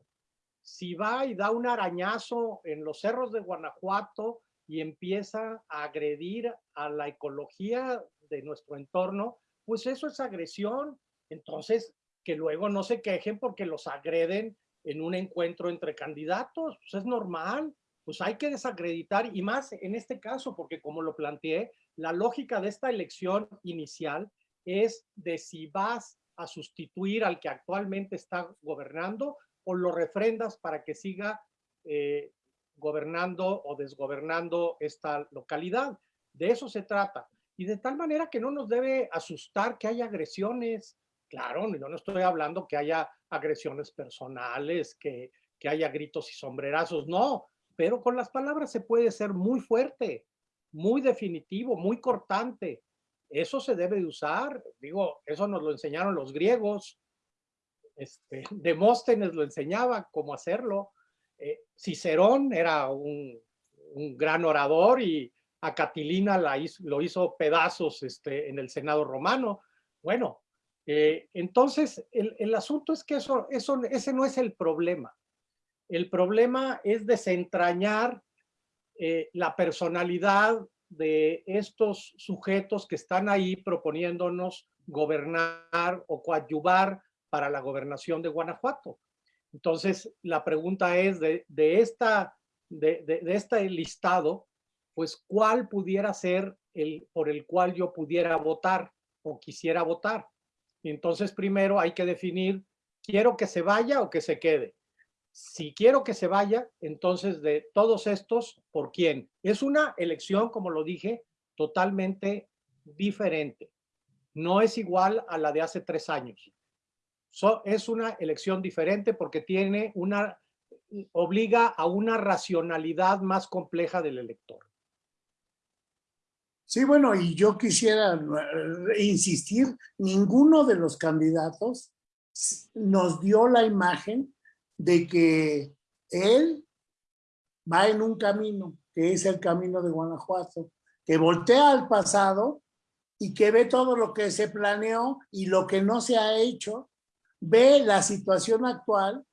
Si va y da un arañazo en los cerros de Guanajuato y empieza a agredir a la ecología de nuestro entorno, pues eso es agresión. Entonces, que luego no se quejen porque los agreden en un encuentro entre candidatos, pues es normal, pues hay que desacreditar y más en este caso, porque como lo planteé, la lógica de esta elección inicial es de si vas a sustituir al que actualmente está gobernando o lo refrendas para que siga eh, gobernando o desgobernando esta localidad. De eso se trata. Y de tal manera que no nos debe asustar que haya agresiones. Claro, yo no estoy hablando que haya agresiones personales, que, que haya gritos y sombrerazos, no, pero con las palabras se puede ser muy fuerte, muy definitivo, muy cortante. Eso se debe de usar, digo, eso nos lo enseñaron los griegos, este, Demóstenes lo enseñaba cómo hacerlo, eh, Cicerón era un, gran orador y a Catilina la hizo, lo hizo pedazos este, en el Senado romano. Bueno, eh, entonces el, asunto es que eso, ese no es el problema. El problema es desentrañar eh, la personalidad de estos sujetos que están ahí proponiéndonos gobernar o coadyuvar para la gobernación de Guanajuato. Entonces, la pregunta es de, esta, de, este listado, pues, ¿cuál pudiera ser el por el cual yo pudiera votar o quisiera votar? Entonces, primero hay que definir, ¿quiero que se vaya o que se quede? Si quiero que se vaya, entonces de todos estos, ¿por quién? Es una elección, como lo dije, totalmente diferente. No es igual a la de hace tres años. So, es una elección diferente porque tiene una, obliga a una racionalidad más compleja del elector. Sí, bueno, y yo quisiera insistir, ninguno de los candidatos nos dio la imagen de que él va en un camino, que es el camino de Guanajuato, que voltea al pasado y que ve todo lo que se planeó y lo que no se ha hecho ve la situación actual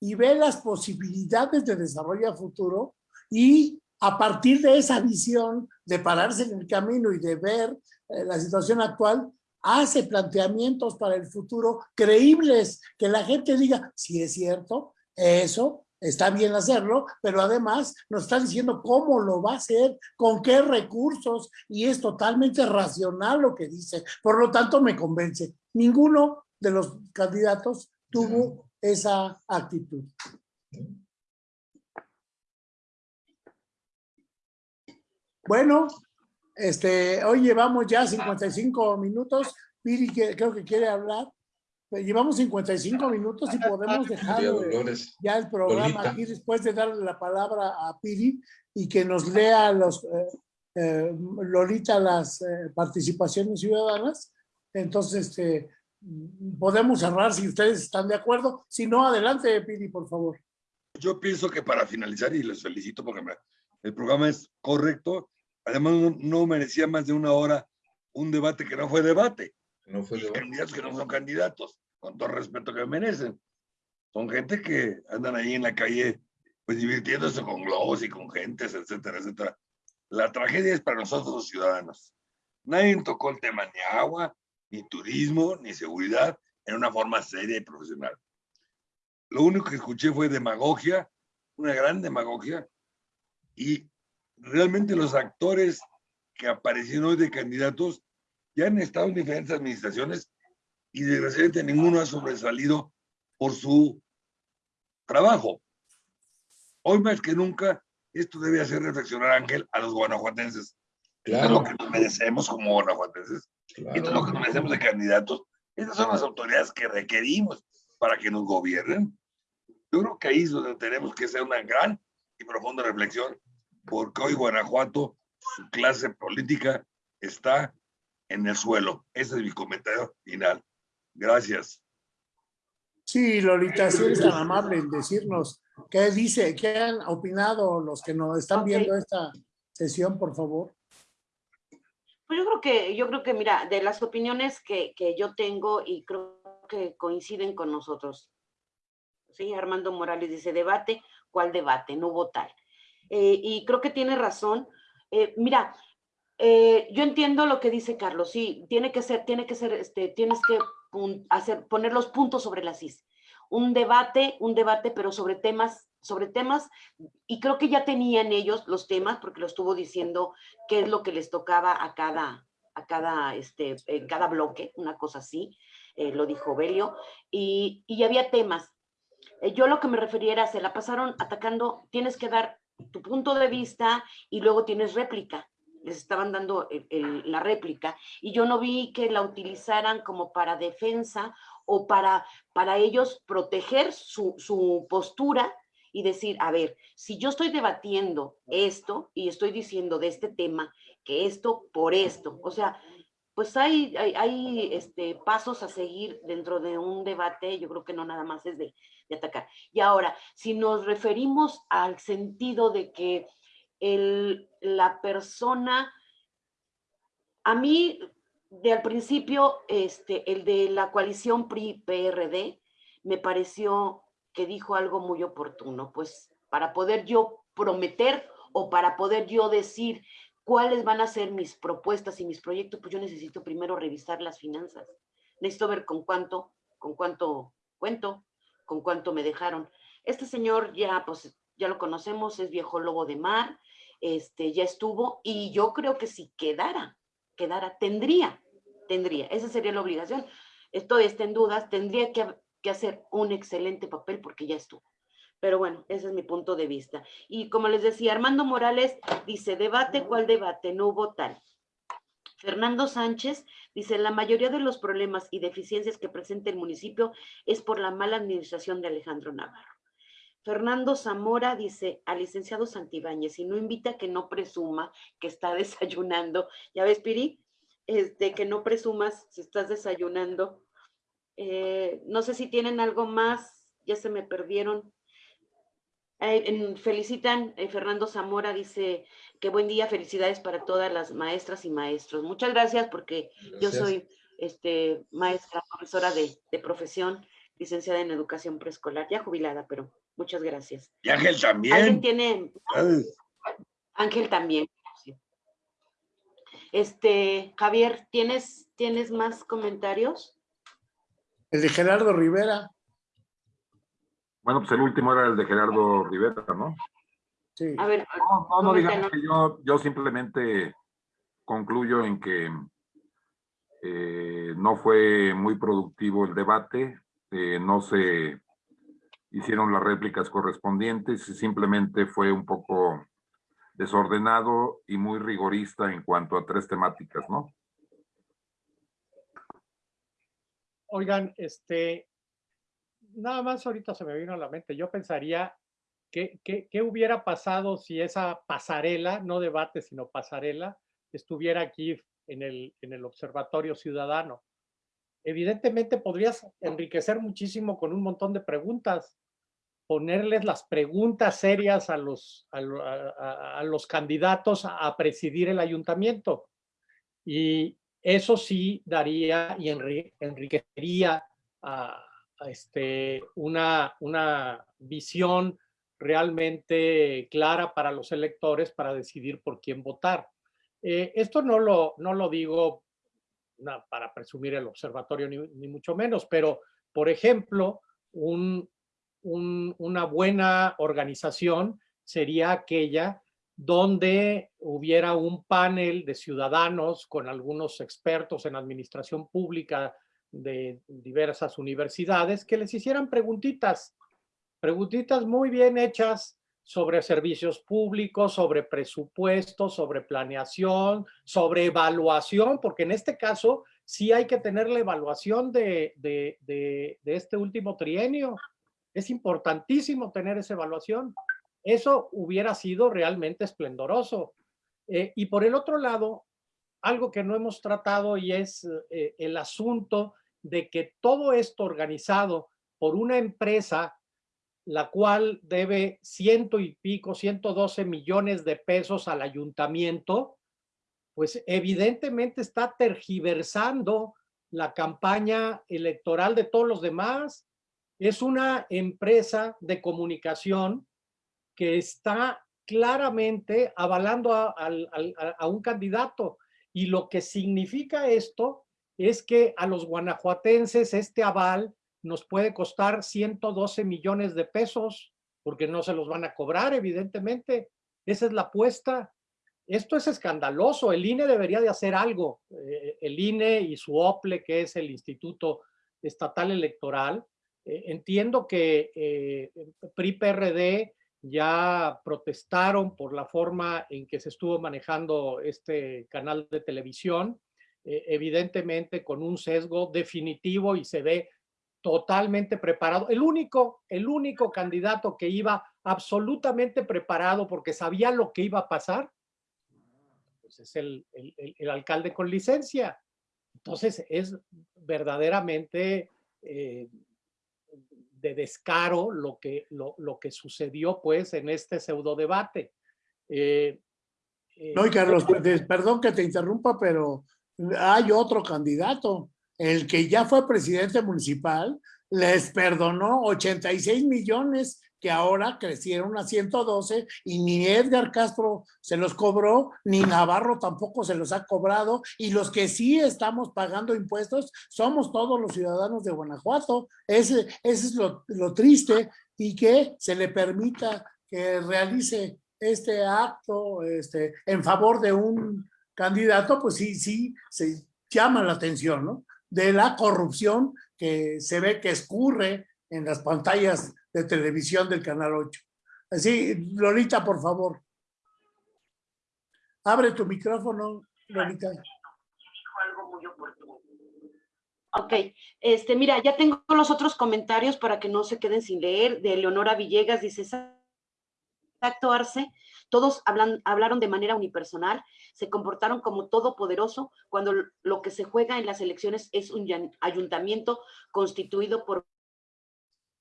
y ve las posibilidades de desarrollo futuro y a partir de esa visión de pararse en el camino y de ver eh, la situación actual, hace planteamientos para el futuro creíbles, que la gente diga, si es cierto, eso está bien hacerlo, pero además nos está diciendo cómo lo va a hacer, con qué recursos, y es totalmente racional lo que dice. Por lo tanto, me convence. Ninguno de los candidatos tuvo esa actitud. Bueno, este, hoy llevamos ya 55 minutos. Piri creo que quiere hablar. Llevamos 55 minutos y podemos dejar ya el programa aquí después de darle la palabra a Piri y que nos lea los eh, eh, Lolita las eh, participaciones ciudadanas. Entonces, este, podemos cerrar si ustedes están de acuerdo. Si no, adelante, Pidi, por favor. Yo pienso que para finalizar, y les felicito porque me, el programa es correcto, además no, no, merecía más de una hora un debate que no fue debate. No fue debate. Candidatos que no son candidatos, con todo respeto que merecen. Son gente que andan ahí en la calle pues divirtiéndose con globos y con gentes, etcétera, etcétera. La tragedia es para nosotros los ciudadanos. Nadie tocó el tema ni agua, ni turismo, ni seguridad en una forma seria y profesional. Lo único que escuché fue demagogia, una gran demagogia, y realmente los actores que aparecieron hoy de candidatos ya han estado en diferentes administraciones y desgraciadamente ninguno ha sobresalido por su trabajo. Hoy más que nunca, esto debe hacer reflexionar, Ángel, a los guanajuatenses. Claro. es lo que nos merecemos como guanajuatenses. Claro. Esto es lo que nos merecemos de candidatos. Estas son las autoridades que requerimos para que nos gobiernen. Yo creo que ahí es donde tenemos que hacer una gran y profunda reflexión, porque hoy Guanajuato, su clase política está en el suelo. Ese es mi comentario final. Gracias. Sí, Lolita, si eres tan amable en decirnos qué dice, qué han opinado los que nos están okay. viendo esta sesión, por favor. Pues yo creo que, yo creo que, mira, de las opiniones que, que yo tengo y creo que coinciden con nosotros. Sí, Armando Morales dice, debate, ¿cuál debate? No hubo tal. Eh, y creo que tiene razón. Eh, mira, eh, yo entiendo lo que dice Carlos, sí, tiene que ser, tiene que ser, este, tienes que hacer, poner los puntos sobre las is. Un debate, un debate, pero sobre temas, sobre temas, y creo que ya tenían ellos los temas, porque lo estuvo diciendo qué es lo que les tocaba a cada, a cada, este, cada bloque, una cosa así, eh, lo dijo Belio, y, y había temas. Eh, yo lo que me refería se la pasaron atacando, tienes que dar tu punto de vista y luego tienes réplica les estaban dando la réplica y yo no vi que la utilizaran como para defensa o para, para ellos proteger su, su postura y decir, a ver, si yo estoy debatiendo esto y estoy diciendo de este tema que esto por esto, o sea, pues hay, hay, hay, este, pasos a seguir dentro de un debate, yo creo que no nada más es de, de atacar. Y ahora, si nos referimos al sentido de que el, la persona, a mí de al principio, este, el de la coalición PRI-PRD, me pareció que dijo algo muy oportuno, pues para poder yo prometer o para poder yo decir cuáles van a ser mis propuestas y mis proyectos, pues yo necesito primero revisar las finanzas. Necesito ver con cuánto, con cuánto cuento, con cuánto me dejaron. Este señor ya, pues, ya lo conocemos, es viejo lobo de mar, este, ya estuvo, y yo creo que si quedara, quedara, tendría, tendría, esa sería la obligación. Esto está en dudas, tendría que, que hacer un excelente papel porque ya estuvo. Pero bueno, ese es mi punto de vista. Y como les decía, Armando Morales dice, debate, ¿cuál debate? No hubo tal. Fernando Sánchez dice, la mayoría de los problemas y deficiencias que presenta el municipio es por la mala administración de Alejandro Navarro. Fernando Zamora dice al licenciado Santibáñez, si no invita que no presuma que está desayunando. ¿Ya ves, Piri? Este, que no presumas si estás desayunando. Eh, no sé si tienen algo más, ya se me perdieron. Eh, en, felicitan, eh, Fernando Zamora dice que buen día, felicidades para todas las maestras y maestros. Muchas gracias porque gracias. yo soy este, maestra, profesora de, de profesión, licenciada en educación preescolar, ya jubilada, pero Muchas gracias. Y Ángel también. ¿Alguien tiene? Ángel también. Este, Javier, ¿tienes, ¿tienes más comentarios? El de Gerardo Rivera. Bueno, pues el último era el de Gerardo Rivera, ¿no? Sí. A ver, no, no, no digamos que yo, yo simplemente concluyo en que eh, no fue muy productivo el debate, eh, no se hicieron las réplicas correspondientes y simplemente fue un poco desordenado y muy rigorista en cuanto a tres temáticas, ¿no? Oigan, este, nada más ahorita se me vino a la mente, yo pensaría que, qué hubiera pasado si esa pasarela, no debate, sino pasarela, estuviera aquí en el, en el Observatorio Ciudadano evidentemente podrías enriquecer muchísimo con un montón de preguntas, ponerles las preguntas serias a los, a los candidatos a presidir el ayuntamiento. Y eso sí daría y enriquecería a, este, una, una visión realmente clara para los electores para decidir por quién votar. Eh, esto no lo, no lo digo para presumir el observatorio, ni, mucho menos, pero, por ejemplo, un, una buena organización sería aquella donde hubiera un panel de ciudadanos con algunos expertos en administración pública de diversas universidades que les hicieran preguntitas, preguntitas muy bien hechas sobre servicios públicos, sobre presupuesto, sobre planeación, sobre evaluación, porque en este caso sí hay que tener la evaluación de, de, de, de este último trienio. Es importantísimo tener esa evaluación. Eso hubiera sido realmente esplendoroso. Eh, y por el otro lado, algo que no hemos tratado y es eh, el asunto de que todo esto organizado por una empresa la cual debe ciento y pico, 112 millones de pesos al ayuntamiento, pues evidentemente está tergiversando la campaña electoral de todos los demás. Es una empresa de comunicación que está claramente avalando a, un candidato. Y lo que significa esto es que a los guanajuatenses este aval nos puede costar 112 millones de pesos, porque no se los van a cobrar, evidentemente. Esa es la apuesta. Esto es escandaloso. El INE debería de hacer algo. Eh, el INE y su OPLE, que es el Instituto Estatal Electoral. Eh, entiendo que eh, PRI-PRD ya protestaron por la forma en que se estuvo manejando este canal de televisión, eh, evidentemente con un sesgo definitivo y se ve totalmente preparado. El único, el único candidato que iba absolutamente preparado porque sabía lo que iba a pasar, pues es el, alcalde con licencia. Entonces es verdaderamente eh, de descaro lo que, lo, lo, que sucedió pues en este pseudo debate. Eh, eh, no, y Carlos, perdón que te interrumpa, pero hay otro candidato, el que ya fue presidente municipal, les perdonó 86 millones que ahora crecieron a 112 y ni Edgar Castro se los cobró, ni Navarro tampoco se los ha cobrado y los que sí estamos pagando impuestos somos todos los ciudadanos de Guanajuato. Ese, ese es lo, lo triste y que se le permita que realice este acto este, en favor de un candidato, pues sí, sí, se llama la atención, ¿no? De la corrupción que se ve que escurre en las pantallas de televisión del Canal 8. Así, Lolita, por favor. Abre tu micrófono, Lolita. Ok, este, mira, ya tengo los otros comentarios para que no se queden sin leer. De Leonora Villegas dice, exacto, Arce, todos hablan, hablaron de manera unipersonal, se comportaron como todopoderoso cuando lo que se juega en las elecciones es un ayuntamiento constituido por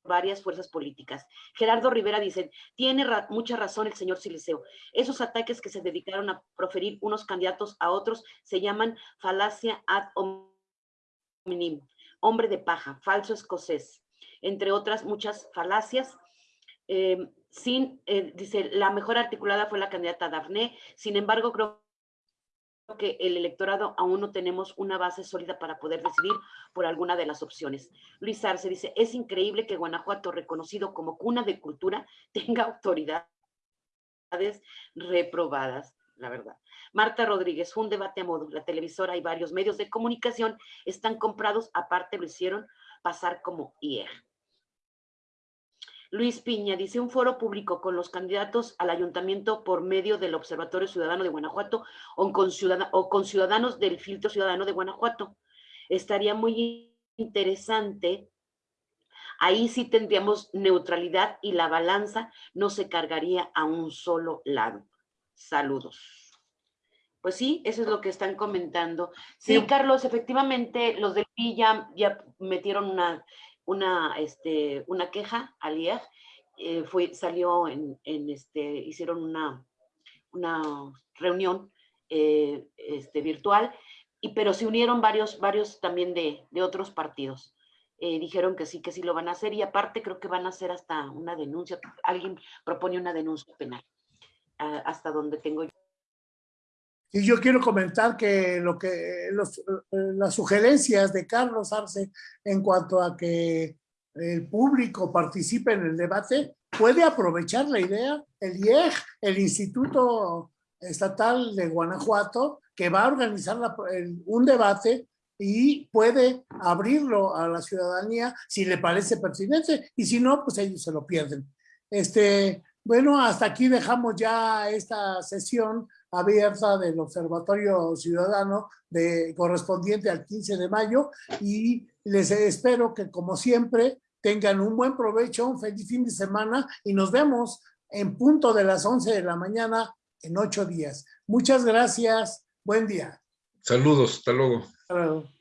varias fuerzas políticas. Gerardo Rivera dice, tiene mucha razón el señor Siliceo. Esos ataques que se dedicaron a proferir unos candidatos a otros se llaman falacia ad hominem, hombre de paja, falso escocés, entre otras muchas falacias. Em, sin, eh, dice, la mejor articulada fue la candidata Dafne, sin embargo, creo que el electorado aún no tenemos una base sólida para poder decidir por alguna de las opciones. Luis Arce dice, es increíble que Guanajuato, reconocido como cuna de cultura, tenga autoridades reprobadas, la verdad. Marta Rodríguez, un debate a modo, la televisora y varios medios de comunicación están comprados, aparte lo hicieron pasar como IER. Luis Piña dice un foro público con los candidatos al ayuntamiento por medio del Observatorio Ciudadano de Guanajuato o con, o con ciudadanos del filtro ciudadano de Guanajuato. Estaría muy interesante. Ahí sí tendríamos neutralidad y la balanza no se cargaría a un solo lado. Saludos. Pues sí, eso es lo que están comentando. Sí, Carlos, efectivamente, los del PI ya, ya metieron una, una, este, una queja al IEG, eh, fue, salió en, en, este, hicieron una, una reunión eh, este, virtual, y, pero se unieron varios, varios también de, de otros partidos. eh, dijeron que sí, que sí lo van a hacer y aparte creo que van a hacer hasta una denuncia, alguien propone una denuncia penal, ah, hasta donde tengo yo. Y yo quiero comentar que, lo que los, las sugerencias de Carlos Arce en cuanto a que el público participe en el debate, puede aprovechar la idea, el IEG, el Instituto Estatal de Guanajuato, que va a organizar un debate y puede abrirlo a la ciudadanía si le parece pertinente y si no, pues ellos se lo pierden. Este, bueno, hasta aquí dejamos ya esta sesión abierta del Observatorio Ciudadano de, correspondiente al 15 de mayo y les espero que como siempre tengan un buen provecho, un feliz fin de semana y nos vemos en punto de las 11 de la mañana en ocho días. Muchas gracias. Buen día. Saludos. Hasta luego. Hasta luego.